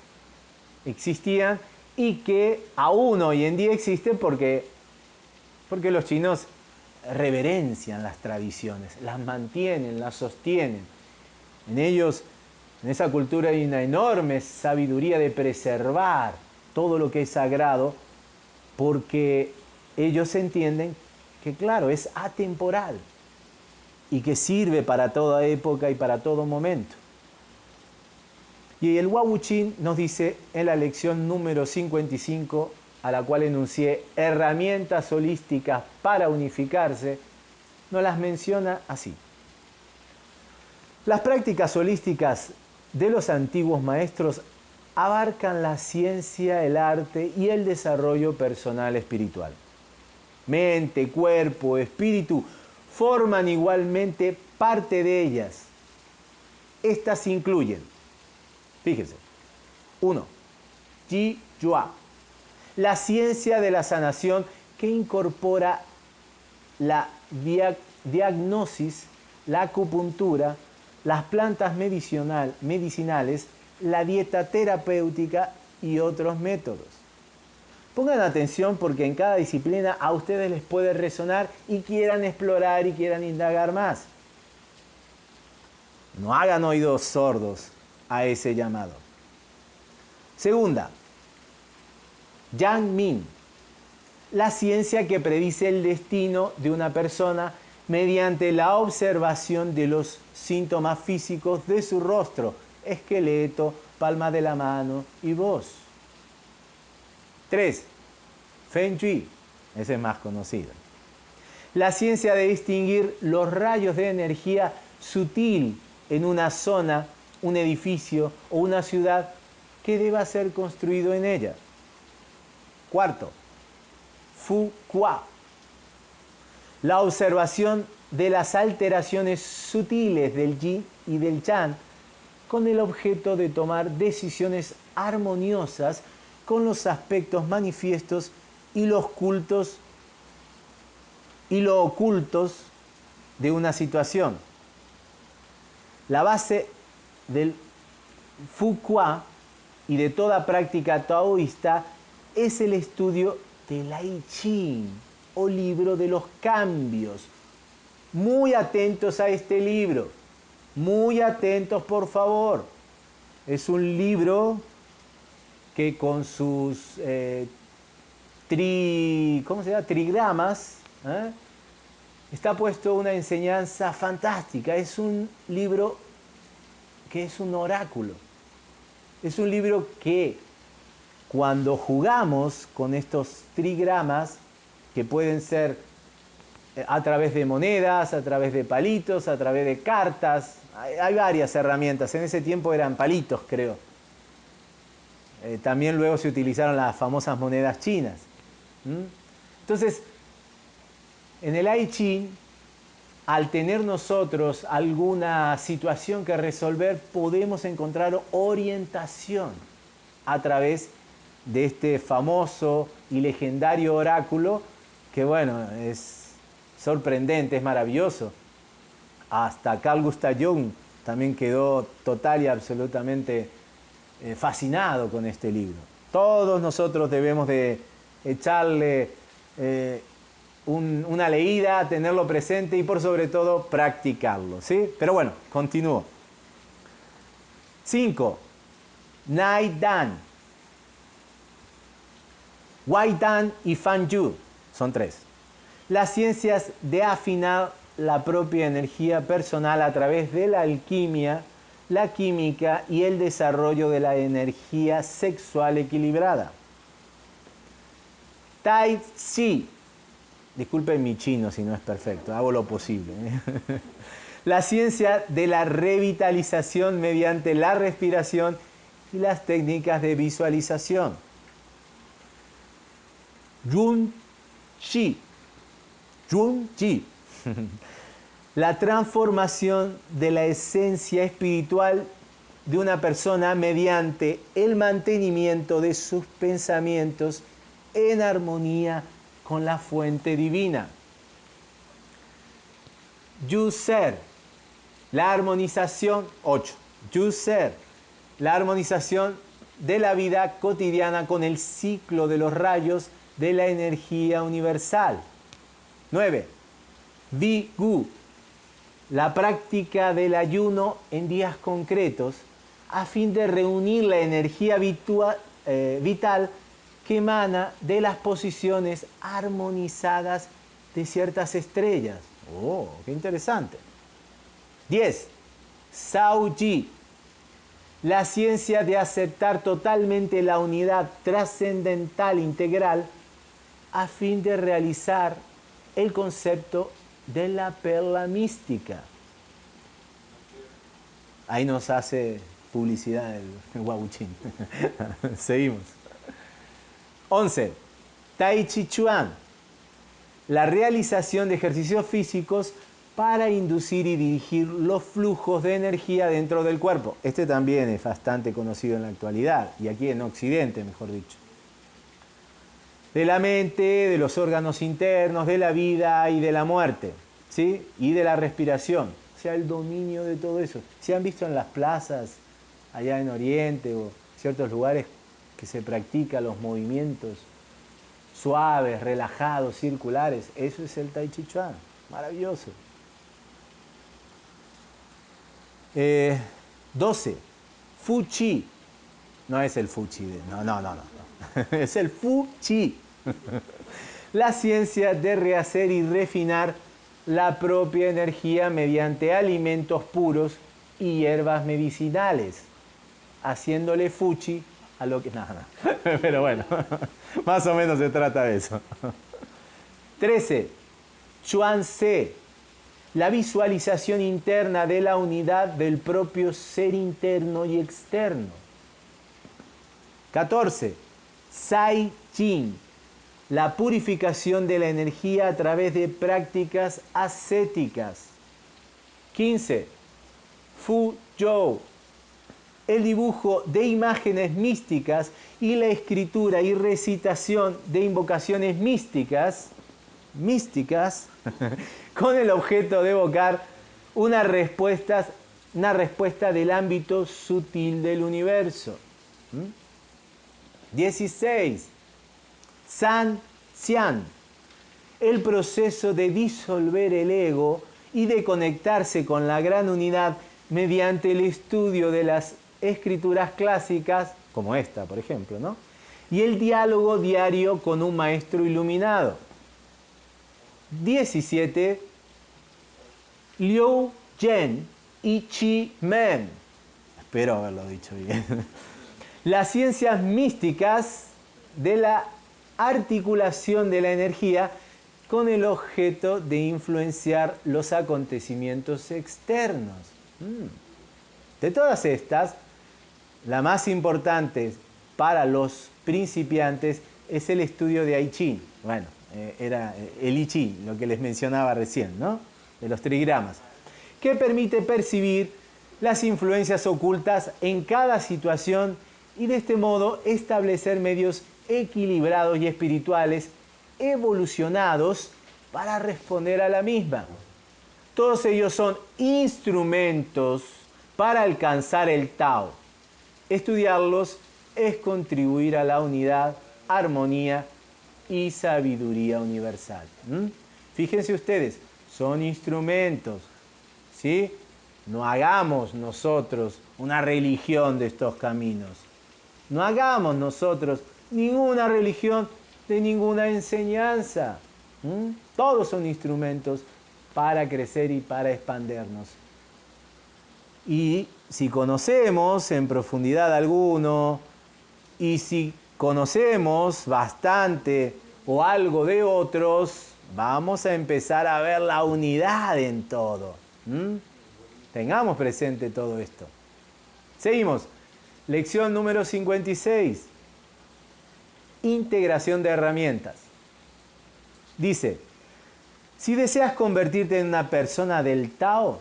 existían y que aún hoy en día existen porque, porque los chinos reverencian las tradiciones, las mantienen, las sostienen. En ellos, en esa cultura hay una enorme sabiduría de preservar todo lo que es sagrado porque ellos entienden que, claro, es atemporal y que sirve para toda época y para todo momento. Y el Wabuchin nos dice en la lección número 55, a la cual enuncié herramientas holísticas para unificarse, nos las menciona así. Las prácticas holísticas de los antiguos maestros abarcan la ciencia, el arte y el desarrollo personal espiritual. Mente, cuerpo, espíritu forman igualmente parte de ellas. Estas incluyen Fíjense. Uno, Ji Yua, la ciencia de la sanación que incorpora la diagnosis, la acupuntura, las plantas medicinal, medicinales, la dieta terapéutica y otros métodos. Pongan atención porque en cada disciplina a ustedes les puede resonar y quieran explorar y quieran indagar más. No hagan oídos sordos a ese llamado. Segunda, Yang Min, la ciencia que predice el destino de una persona mediante la observación de los síntomas físicos de su rostro, esqueleto, palma de la mano y voz. 3. Feng Shui, ese es más conocido. La ciencia de distinguir los rayos de energía sutil en una zona, un edificio o una ciudad que deba ser construido en ella. Cuarto, Fu Qua, la observación de las alteraciones sutiles del yin y del yang con el objeto de tomar decisiones armoniosas con los aspectos manifiestos y los cultos y lo ocultos de una situación. La base del Fuqua y de toda práctica taoísta es el estudio del I Ching o libro de los cambios. Muy atentos a este libro, muy atentos por favor. Es un libro que con sus eh, tri, ¿cómo se llama? trigramas ¿eh? está puesto una enseñanza fantástica. Es un libro que es un oráculo. Es un libro que cuando jugamos con estos trigramas, que pueden ser eh, a través de monedas, a través de palitos, a través de cartas, hay, varias herramientas. En ese tiempo eran palitos, creo. Eh, también luego se utilizaron las famosas monedas chinas. Entonces, en el I al tener nosotros alguna situación que resolver, podemos encontrar orientación a través de este famoso y legendario oráculo que bueno, es sorprendente, es maravilloso. Hasta Carl Gustav Jung también quedó total y absolutamente eh, fascinado con este libro. Todos nosotros debemos de echarle eh, una leída, tenerlo presente y por sobre todo practicarlo. ¿sí? Pero bueno, continúo. 5. Nai Dan. Wai Dan y Fan Yu son tres. Las ciencias de afinar la propia energía personal a través de la alquimia, la química y el desarrollo de la energía sexual equilibrada. Tai Chi, disculpen mi chino si no es perfecto, hago lo posible. ¿eh? (laughs) La ciencia de la revitalización mediante la respiración y las técnicas de visualización. Yun Chi. Yun Chi. (laughs) La transformación de la esencia espiritual de una persona mediante el mantenimiento de sus pensamientos en armonía con la fuente divina. Yuser, la armonización 8. Yuser, la armonización de la vida cotidiana con el ciclo de los rayos de la energía universal. 9. Vigu, la práctica del ayuno en días concretos a fin de reunir la energía eh, vital que emana de las posiciones armonizadas de ciertas estrellas. Oh, qué interesante. 10. Sauji, la ciencia de aceptar totalmente la unidad trascendental integral a fin de realizar el concepto de la perla mística. Ahí nos hace publicidad el, Wabuchín. (laughs) Seguimos. 11. Tai Chi Chuan. La realización de ejercicios físicos para inducir y dirigir los flujos de energía dentro del cuerpo. Este también es bastante conocido en la actualidad, y aquí en Occidente, mejor dicho de la mente, de los órganos internos, de la vida y de la muerte, ¿sí? Y de la respiración, o sea, el dominio de todo eso. ¿Se han visto en las plazas allá en Oriente o ciertos lugares que se practican los movimientos suaves, relajados, circulares. Eso es el Tai Chi Chuan. Maravilloso. 12. Eh, Fu Chi. No es el Fu Chi. No, no, no, no. (laughs) es el Fu Chi. la ciencia de rehacer y refinar la propia energía mediante alimentos puros y hierbas medicinales, haciéndole fuchi a lo que... Nada, no. (laughs) pero bueno, (laughs) más o menos se trata de eso. 13. Chuan Se, la visualización interna de la unidad del propio ser interno y externo. 14. Sai Jin, la purificación de la energía a través de prácticas ascéticas. 15. Fu Zhou, el dibujo de imágenes místicas y la escritura y recitación de invocaciones místicas, místicas, (laughs) con el objeto de evocar una respuesta, una respuesta del ámbito sutil del universo. 16. ¿Mm? San Xian, el proceso de disolver el ego y de conectarse con la gran unidad mediante el estudio de las escrituras clásicas, como esta, por ejemplo, ¿no? y el diálogo diario con un maestro iluminado. 17. Liu Zhen y Chi Men. Espero haberlo dicho bien. (laughs) Las ciencias místicas de la articulación de la energía con el objeto de influenciar los acontecimientos externos. Mm. De todas estas, la más importante para los principiantes es el estudio de I Ching. Bueno, eh, era eh, el I Ching, lo que les mencionaba recién, ¿no? De los trigramas, que permite percibir las influencias ocultas en cada situación y de este modo establecer medios equilibrados y espirituales evolucionados para responder a la misma. Todos ellos son instrumentos para alcanzar el Tao. Estudiarlos es contribuir a la unidad, armonía y sabiduría universal. Fíjense ustedes, son instrumentos. ¿sí? No hagamos nosotros una religión de estos caminos. No hagamos nosotros ninguna religión de ninguna enseñanza. Todos son instrumentos para crecer y para expandernos. Y si conocemos en profundidad alguno, y si conocemos bastante o algo de otros, vamos a empezar a ver la unidad en todo. Tengamos presente todo esto. Seguimos. Lección número 56 integración de herramientas. Dice, si deseas convertirte en una persona del Tao,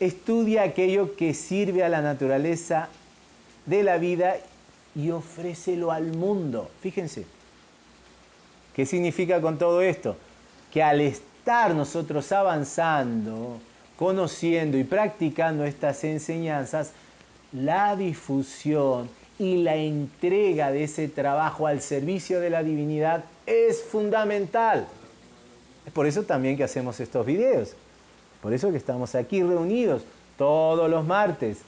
estudia aquello que sirve a la naturaleza de la vida y ofrécelo al mundo. Fíjense, ¿qué significa con todo esto? Que al estar nosotros avanzando, conociendo y practicando estas enseñanzas, la difusión y la entrega de ese trabajo al servicio de la divinidad es fundamental. Es por eso también que hacemos estos videos. Por eso que estamos aquí reunidos todos los martes,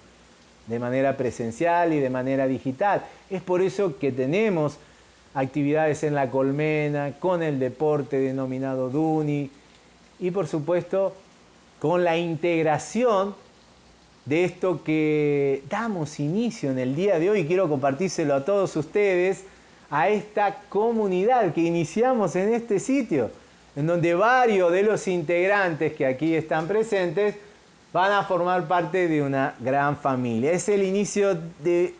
de manera presencial y de manera digital. Es por eso que tenemos actividades en la colmena, con el deporte denominado Duni y por supuesto con la integración de esto que damos inicio en el día de hoy. Quiero compartírselo a todos ustedes, a esta comunidad que iniciamos en este sitio, en donde varios de los integrantes que aquí están presentes van a formar parte de una gran familia. Es el inicio de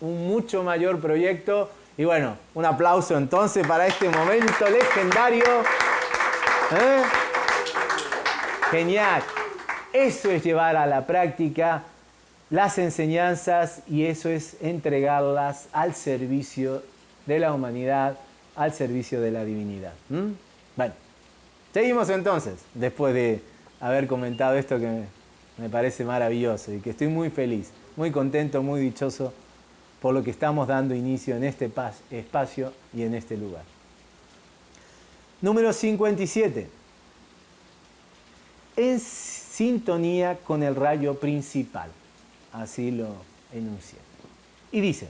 un mucho mayor proyecto y bueno, un aplauso entonces para este momento legendario. ¿Eh? Genial. Eso es llevar a la práctica las enseñanzas y eso es entregarlas al servicio de la humanidad, al servicio de la divinidad. Bueno, seguimos entonces, después de haber comentado esto que me parece maravilloso y que estoy muy feliz, muy contento, muy dichoso por lo que estamos dando inicio en este espacio y en este lugar. Número 57. En sintonía con el rayo principal. Así lo enuncia. Y dice,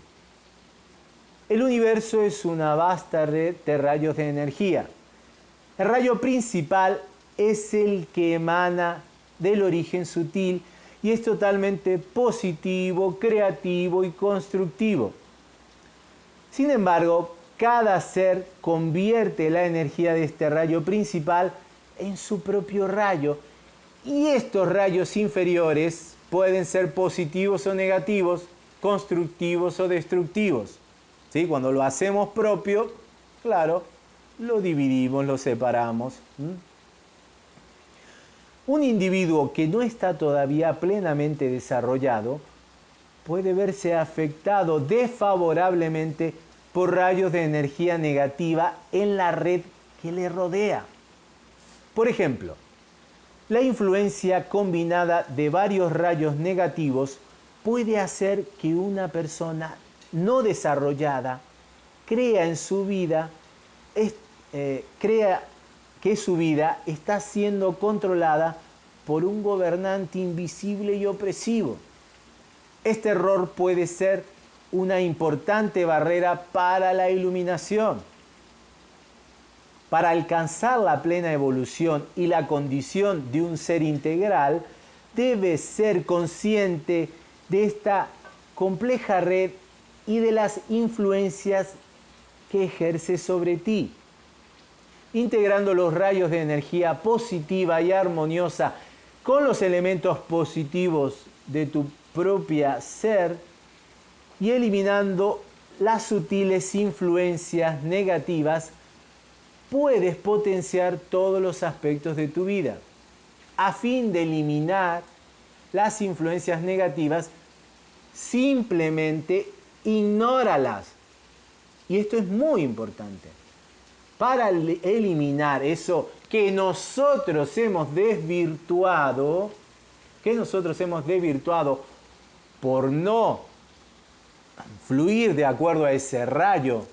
el universo es una vasta red de rayos de energía. El rayo principal es el que emana del origen sutil y es totalmente positivo, creativo y constructivo. Sin embargo, cada ser convierte la energía de este rayo principal en su propio rayo y estos rayos inferiores pueden ser positivos o negativos, constructivos o destructivos. ¿Sí? Cuando lo hacemos propio, claro, lo dividimos, lo separamos. Un individuo que no está todavía plenamente desarrollado puede verse afectado desfavorablemente por rayos de energía negativa en la red que le rodea. Por ejemplo, la influencia combinada de varios rayos negativos puede hacer que una persona no desarrollada crea en su vida, eh, crea que su vida está siendo controlada por un gobernante invisible y opresivo. Este error puede ser una importante barrera para la iluminación. Para alcanzar la plena evolución y la condición de un ser integral, debe ser consciente de esta compleja red y de las influencias que ejerce sobre ti. Integrando los rayos de energía positiva y armoniosa con los elementos positivos de tu propia ser y eliminando las sutiles influencias negativas, puedes potenciar todos los aspectos de tu vida. A fin de eliminar las influencias negativas, simplemente ignóralas. Y esto es muy importante para eliminar eso que nosotros hemos desvirtuado, que nosotros hemos desvirtuado por no fluir de acuerdo a ese rayo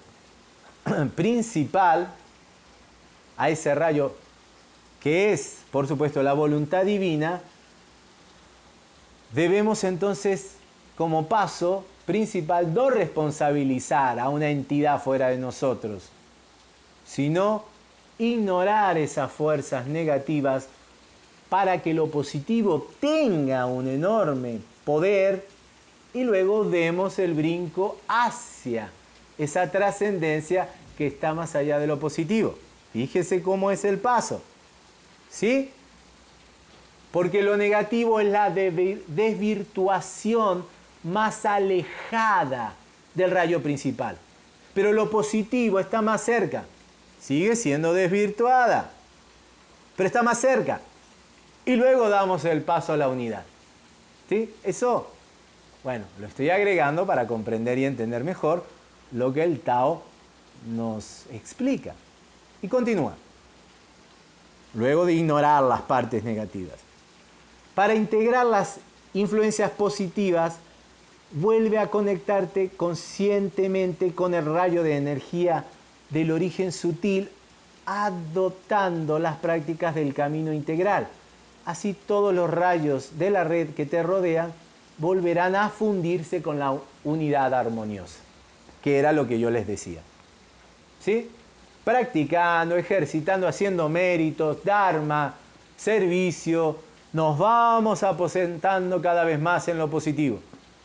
(clears throat) principal, a ese rayo que es, por supuesto, la voluntad divina, debemos entonces, como paso principal, no responsabilizar a una entidad fuera de nosotros, sino ignorar esas fuerzas negativas para que lo positivo tenga un enorme poder y luego demos el brinco hacia esa trascendencia que está más allá de lo positivo. Fíjese cómo es el paso. ¿Sí? Porque lo negativo es la desvirtuación más alejada del rayo principal. Pero lo positivo está más cerca sigue siendo desvirtuada, pero está más cerca. Y luego damos el paso a la unidad. ¿Sí? Eso, bueno, lo estoy agregando para comprender y entender mejor lo que el Tao nos explica. Y continúa. Luego de ignorar las partes negativas. Para integrar las influencias positivas, vuelve a conectarte conscientemente con el rayo de energía del origen sutil adoptando las prácticas del camino integral. Así todos los rayos de la red que te rodean volverán a fundirse con la unidad armoniosa, que era lo que yo les decía. ¿Sí? Practicando, ejercitando, haciendo méritos, dharma, servicio, nos vamos aposentando cada vez más en lo positivo.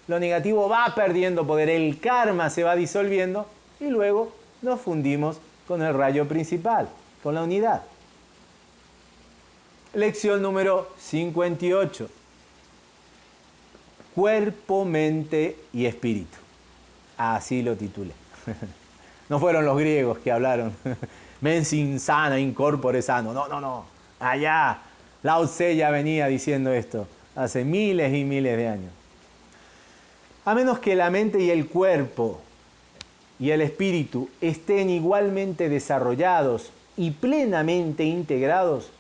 Lo negativo va perdiendo poder, el karma se va disolviendo y luego nos fundimos con el rayo principal, con la unidad. Lección número 58. Cuerpo, mente y espíritu. Así lo titulé. (laughs) No fueron los griegos que hablaron. (laughs) Mensin sana, incorpore sano. No, no, no. Allá. Lao Tse ya venía diciendo esto hace miles y miles de años. A menos que la mente y el cuerpo y el espíritu estén igualmente desarrollados y plenamente integrados,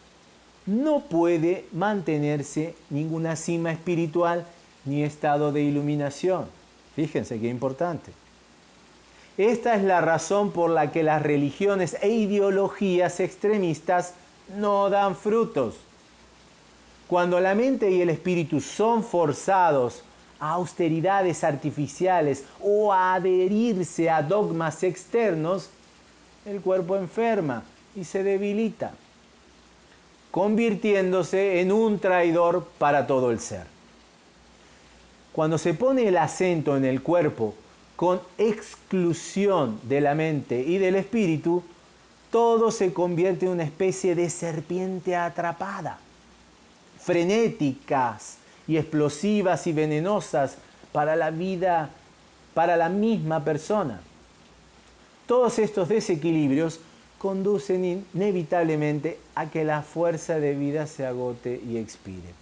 no puede mantenerse ninguna cima espiritual ni estado de iluminación. Fíjense qué importante. Esta es la razón por la que las religiones e ideologías extremistas no dan frutos. Cuando la mente y el espíritu son forzados a austeridades artificiales o a adherirse a dogmas externos, el cuerpo enferma y se debilita, convirtiéndose en un traidor para todo el ser. Cuando se pone el acento en el cuerpo con exclusión de la mente y del espíritu, todo se convierte en una especie de serpiente atrapada, frenéticas y explosivas y venenosas para la vida, para la misma persona. Todos estos desequilibrios conducen inevitablemente a que la fuerza de vida se agote y expire.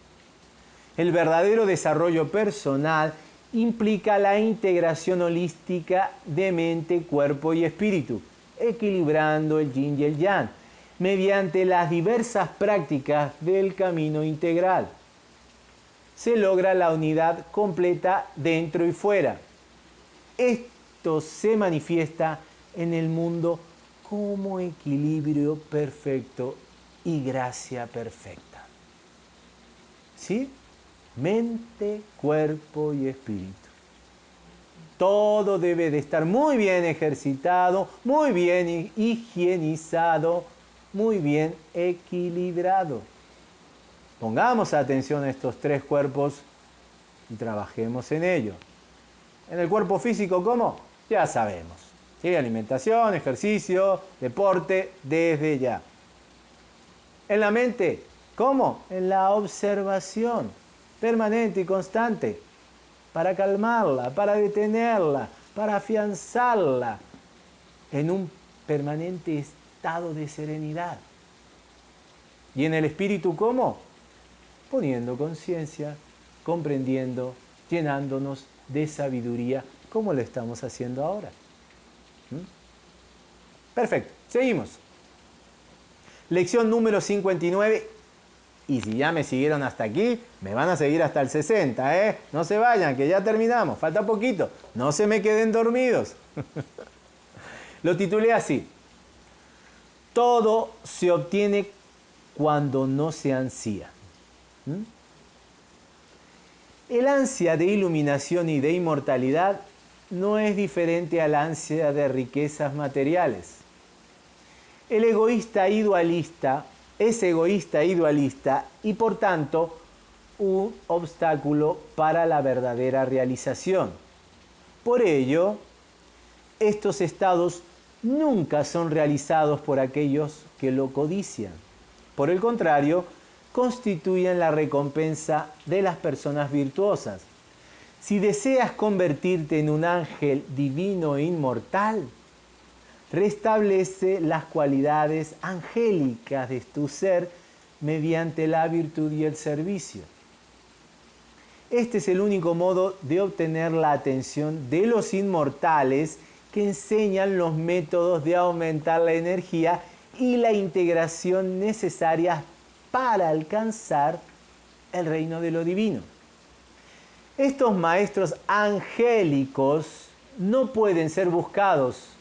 El verdadero desarrollo personal implica la integración holística de mente, cuerpo y espíritu, equilibrando el yin y el yang, mediante las diversas prácticas del camino integral. Se logra la unidad completa dentro y fuera. Esto se manifiesta en el mundo como equilibrio perfecto y gracia perfecta. ¿Sí? Mente, cuerpo y espíritu. Todo debe de estar muy bien ejercitado, muy bien higienizado, muy bien equilibrado. Pongamos atención a estos tres cuerpos y trabajemos en ello. En el cuerpo físico, ¿cómo? Ya sabemos. Alimentación, ejercicio, deporte, desde ya. En la mente, ¿cómo? En la observación permanente y constante para calmarla, para detenerla, para afianzarla en un permanente estado de serenidad. ¿Y en el espíritu cómo? Poniendo conciencia, comprendiendo, llenándonos de sabiduría, como lo estamos haciendo ahora. Perfecto, seguimos. Lección número 59. Y si ya me siguieron hasta aquí, me van a seguir hasta el 60, ¿eh? No se vayan, que ya terminamos, falta poquito. No se me queden dormidos. (laughs) Lo titulé así. Todo se obtiene cuando no se ansía. ¿Mm? El ansia de iluminación y de inmortalidad no es diferente al ansia de riquezas materiales. El egoísta idealista es egoísta e dualista y por tanto un obstáculo para la verdadera realización. Por ello, estos estados nunca son realizados por aquellos que lo codician. Por el contrario, constituyen la recompensa de las personas virtuosas. Si deseas convertirte en un ángel divino e inmortal, restablece las cualidades angélicas de tu ser mediante la virtud y el servicio. Este es el único modo de obtener la atención de los inmortales que enseñan los métodos de aumentar la energía y la integración necesarias para alcanzar el reino de lo divino. Estos maestros angélicos no pueden ser buscados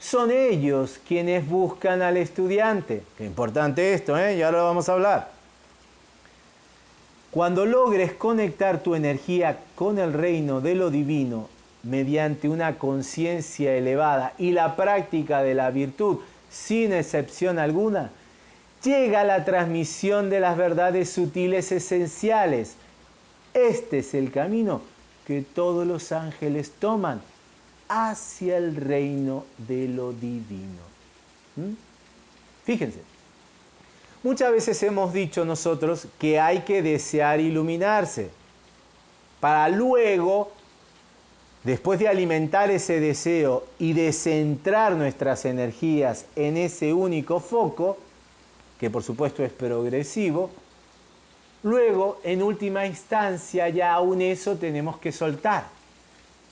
son ellos quienes buscan al estudiante. Qué importante esto, ¿eh? Y ahora lo vamos a hablar. Cuando logres conectar tu energía con el reino de lo divino mediante una conciencia elevada y la práctica de la virtud sin excepción alguna, llega la transmisión de las verdades sutiles esenciales. Este es el camino que todos los ángeles toman hacia el reino de lo divino. ¿Mm? Fíjense, muchas veces hemos dicho nosotros que hay que desear iluminarse para luego, después de alimentar ese deseo y de centrar nuestras energías en ese único foco, que por supuesto es progresivo, luego en última instancia ya aún eso tenemos que soltar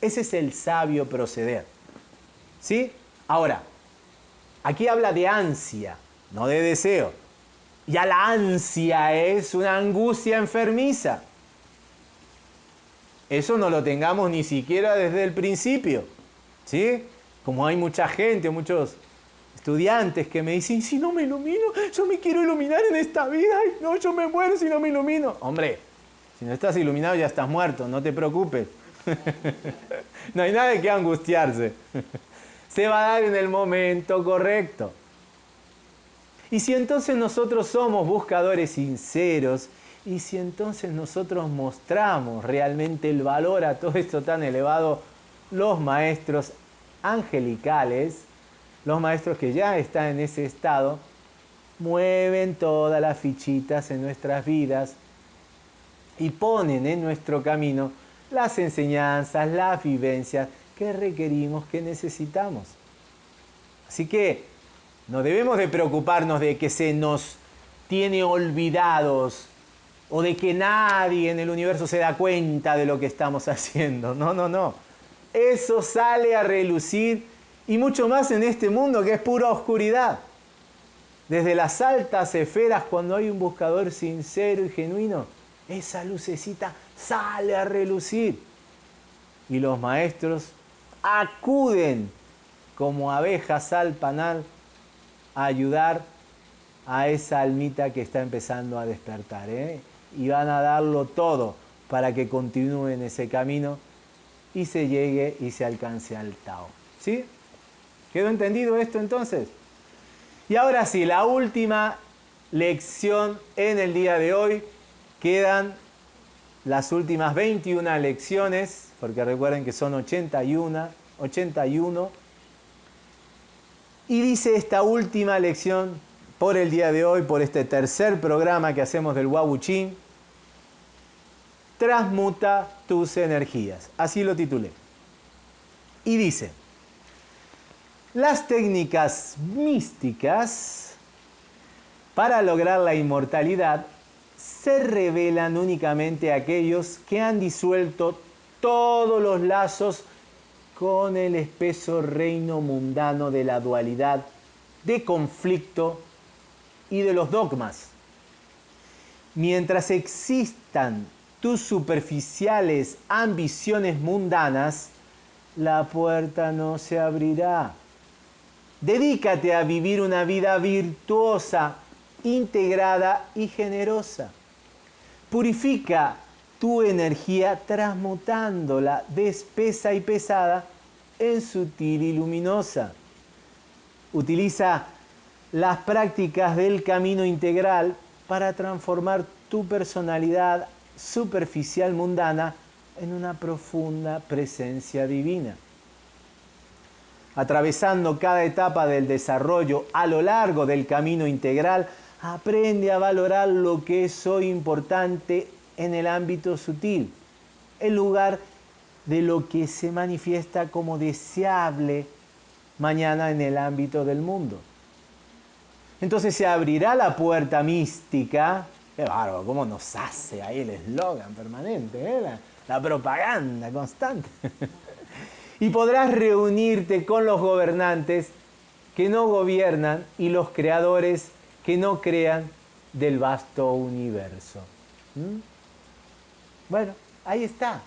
ese es el sabio proceder. ¿Sí? Ahora, aquí habla de ansia, no de deseo. Ya la ansia es una angustia enfermiza. Eso no lo tengamos ni siquiera desde el principio. ¿Sí? como hay mucha gente, muchos estudiantes que me dicen, si no me ilumino, yo me quiero iluminar en esta vida, Ay, no, yo me muero si no me ilumino. Hombre, si no estás iluminado ya estás muerto, no te preocupes. (laughs) no hay nada de que angustiarse. Se va a dar en el momento correcto. Y si entonces nosotros somos buscadores sinceros, y si entonces nosotros mostramos realmente el valor a todo esto tan elevado, los maestros angelicales, los maestros que ya están en ese estado, mueven todas las fichitas en nuestras vidas y ponen en nuestro camino las enseñanzas, las vivencias que requerimos, que necesitamos. Así que no debemos de preocuparnos de que se nos tiene olvidados o de que nadie en el universo se da cuenta de lo que estamos (laughs) haciendo. No, no, no. Eso sale a relucir y mucho más en este mundo que es pura oscuridad. Desde las altas esferas, cuando hay un buscador sincero y genuino, esa lucecita sale a relucir. Y los maestros acuden como abejas al panal a ayudar a esa almita que está empezando a despertar. ¿eh? Y van a darlo todo para que continúe en ese camino y se llegue y se alcance al Tao. ¿Sí? ¿Quedó entendido esto entonces? Y ahora sí, la última lección en el día de hoy. Quedan las últimas 21 lecciones, porque recuerden que son 81, 81. Y dice esta última lección por el día de hoy, por este tercer programa que hacemos del Wabuchin, transmuta tus energías. Así lo titulé. Y dice, las técnicas místicas para lograr la inmortalidad se revelan únicamente aquellos que han disuelto todos los lazos con el espeso reino mundano de la dualidad, de conflicto y de los dogmas. Mientras existan tus superficiales ambiciones mundanas, la puerta no se abrirá. Dedícate a vivir una vida virtuosa, integrada y generosa. Purifica tu energía transmutándola de espesa y pesada en sutil y luminosa. Utiliza las prácticas del camino integral para transformar tu personalidad superficial mundana en una profunda presencia divina. Atravesando cada etapa del desarrollo a lo largo del camino integral, aprende a valorar lo que es hoy importante en el ámbito sutil, en lugar de lo que se manifiesta como deseable mañana en el ámbito del mundo. Entonces se abrirá la puerta mística, qué bárbaro, cómo nos hace ahí el eslogan permanente, ¿eh? la, la propaganda constante. (laughs) y podrás reunirte con los gobernantes que no gobiernan y los creadores que no crean del vasto universo. ¿Mm? Bueno, ahí está.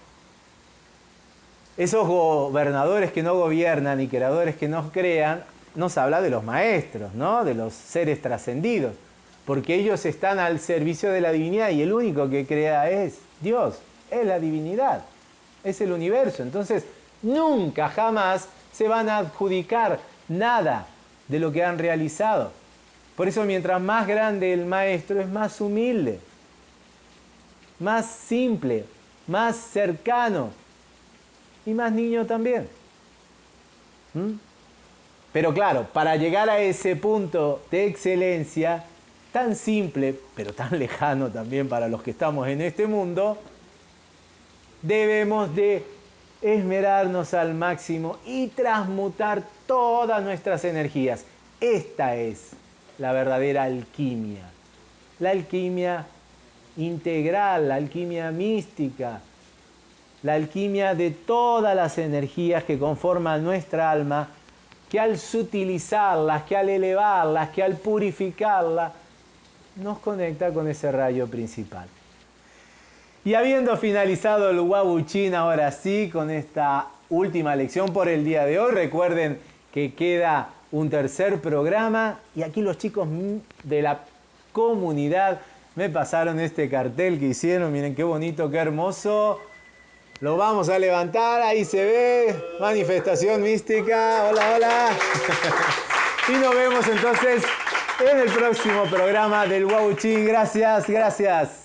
Esos gobernadores que no gobiernan y creadores que no crean, nos habla de los maestros, ¿no? De los seres trascendidos, porque ellos están al servicio de la divinidad y el único que crea es Dios, es la divinidad, es el universo. Entonces, nunca, jamás se van a adjudicar nada de lo que han realizado. Por eso mientras más grande el maestro es más humilde, más simple, más cercano y más niño también. ¿Mm? Pero claro, para llegar a ese punto de excelencia, tan simple, pero tan lejano también para los que estamos en este mundo, debemos de esmerarnos al máximo y transmutar todas nuestras energías. Esta es la verdadera alquimia. La alquimia integral, la alquimia mística, la alquimia de todas las energías que conforman nuestra alma, que al sutilizarlas, que al elevarlas, que al purificarlas, nos conecta con ese rayo principal. Y habiendo finalizado el Wabuchin ahora sí, con esta última lección por el día de hoy, recuerden que queda un tercer programa y aquí los chicos de la comunidad me pasaron este cartel que hicieron, miren qué bonito, qué hermoso. Lo vamos a levantar, ahí se ve, manifestación mística, hola, hola. (laughs) y nos vemos entonces en el próximo programa del Wauchín. Gracias, gracias.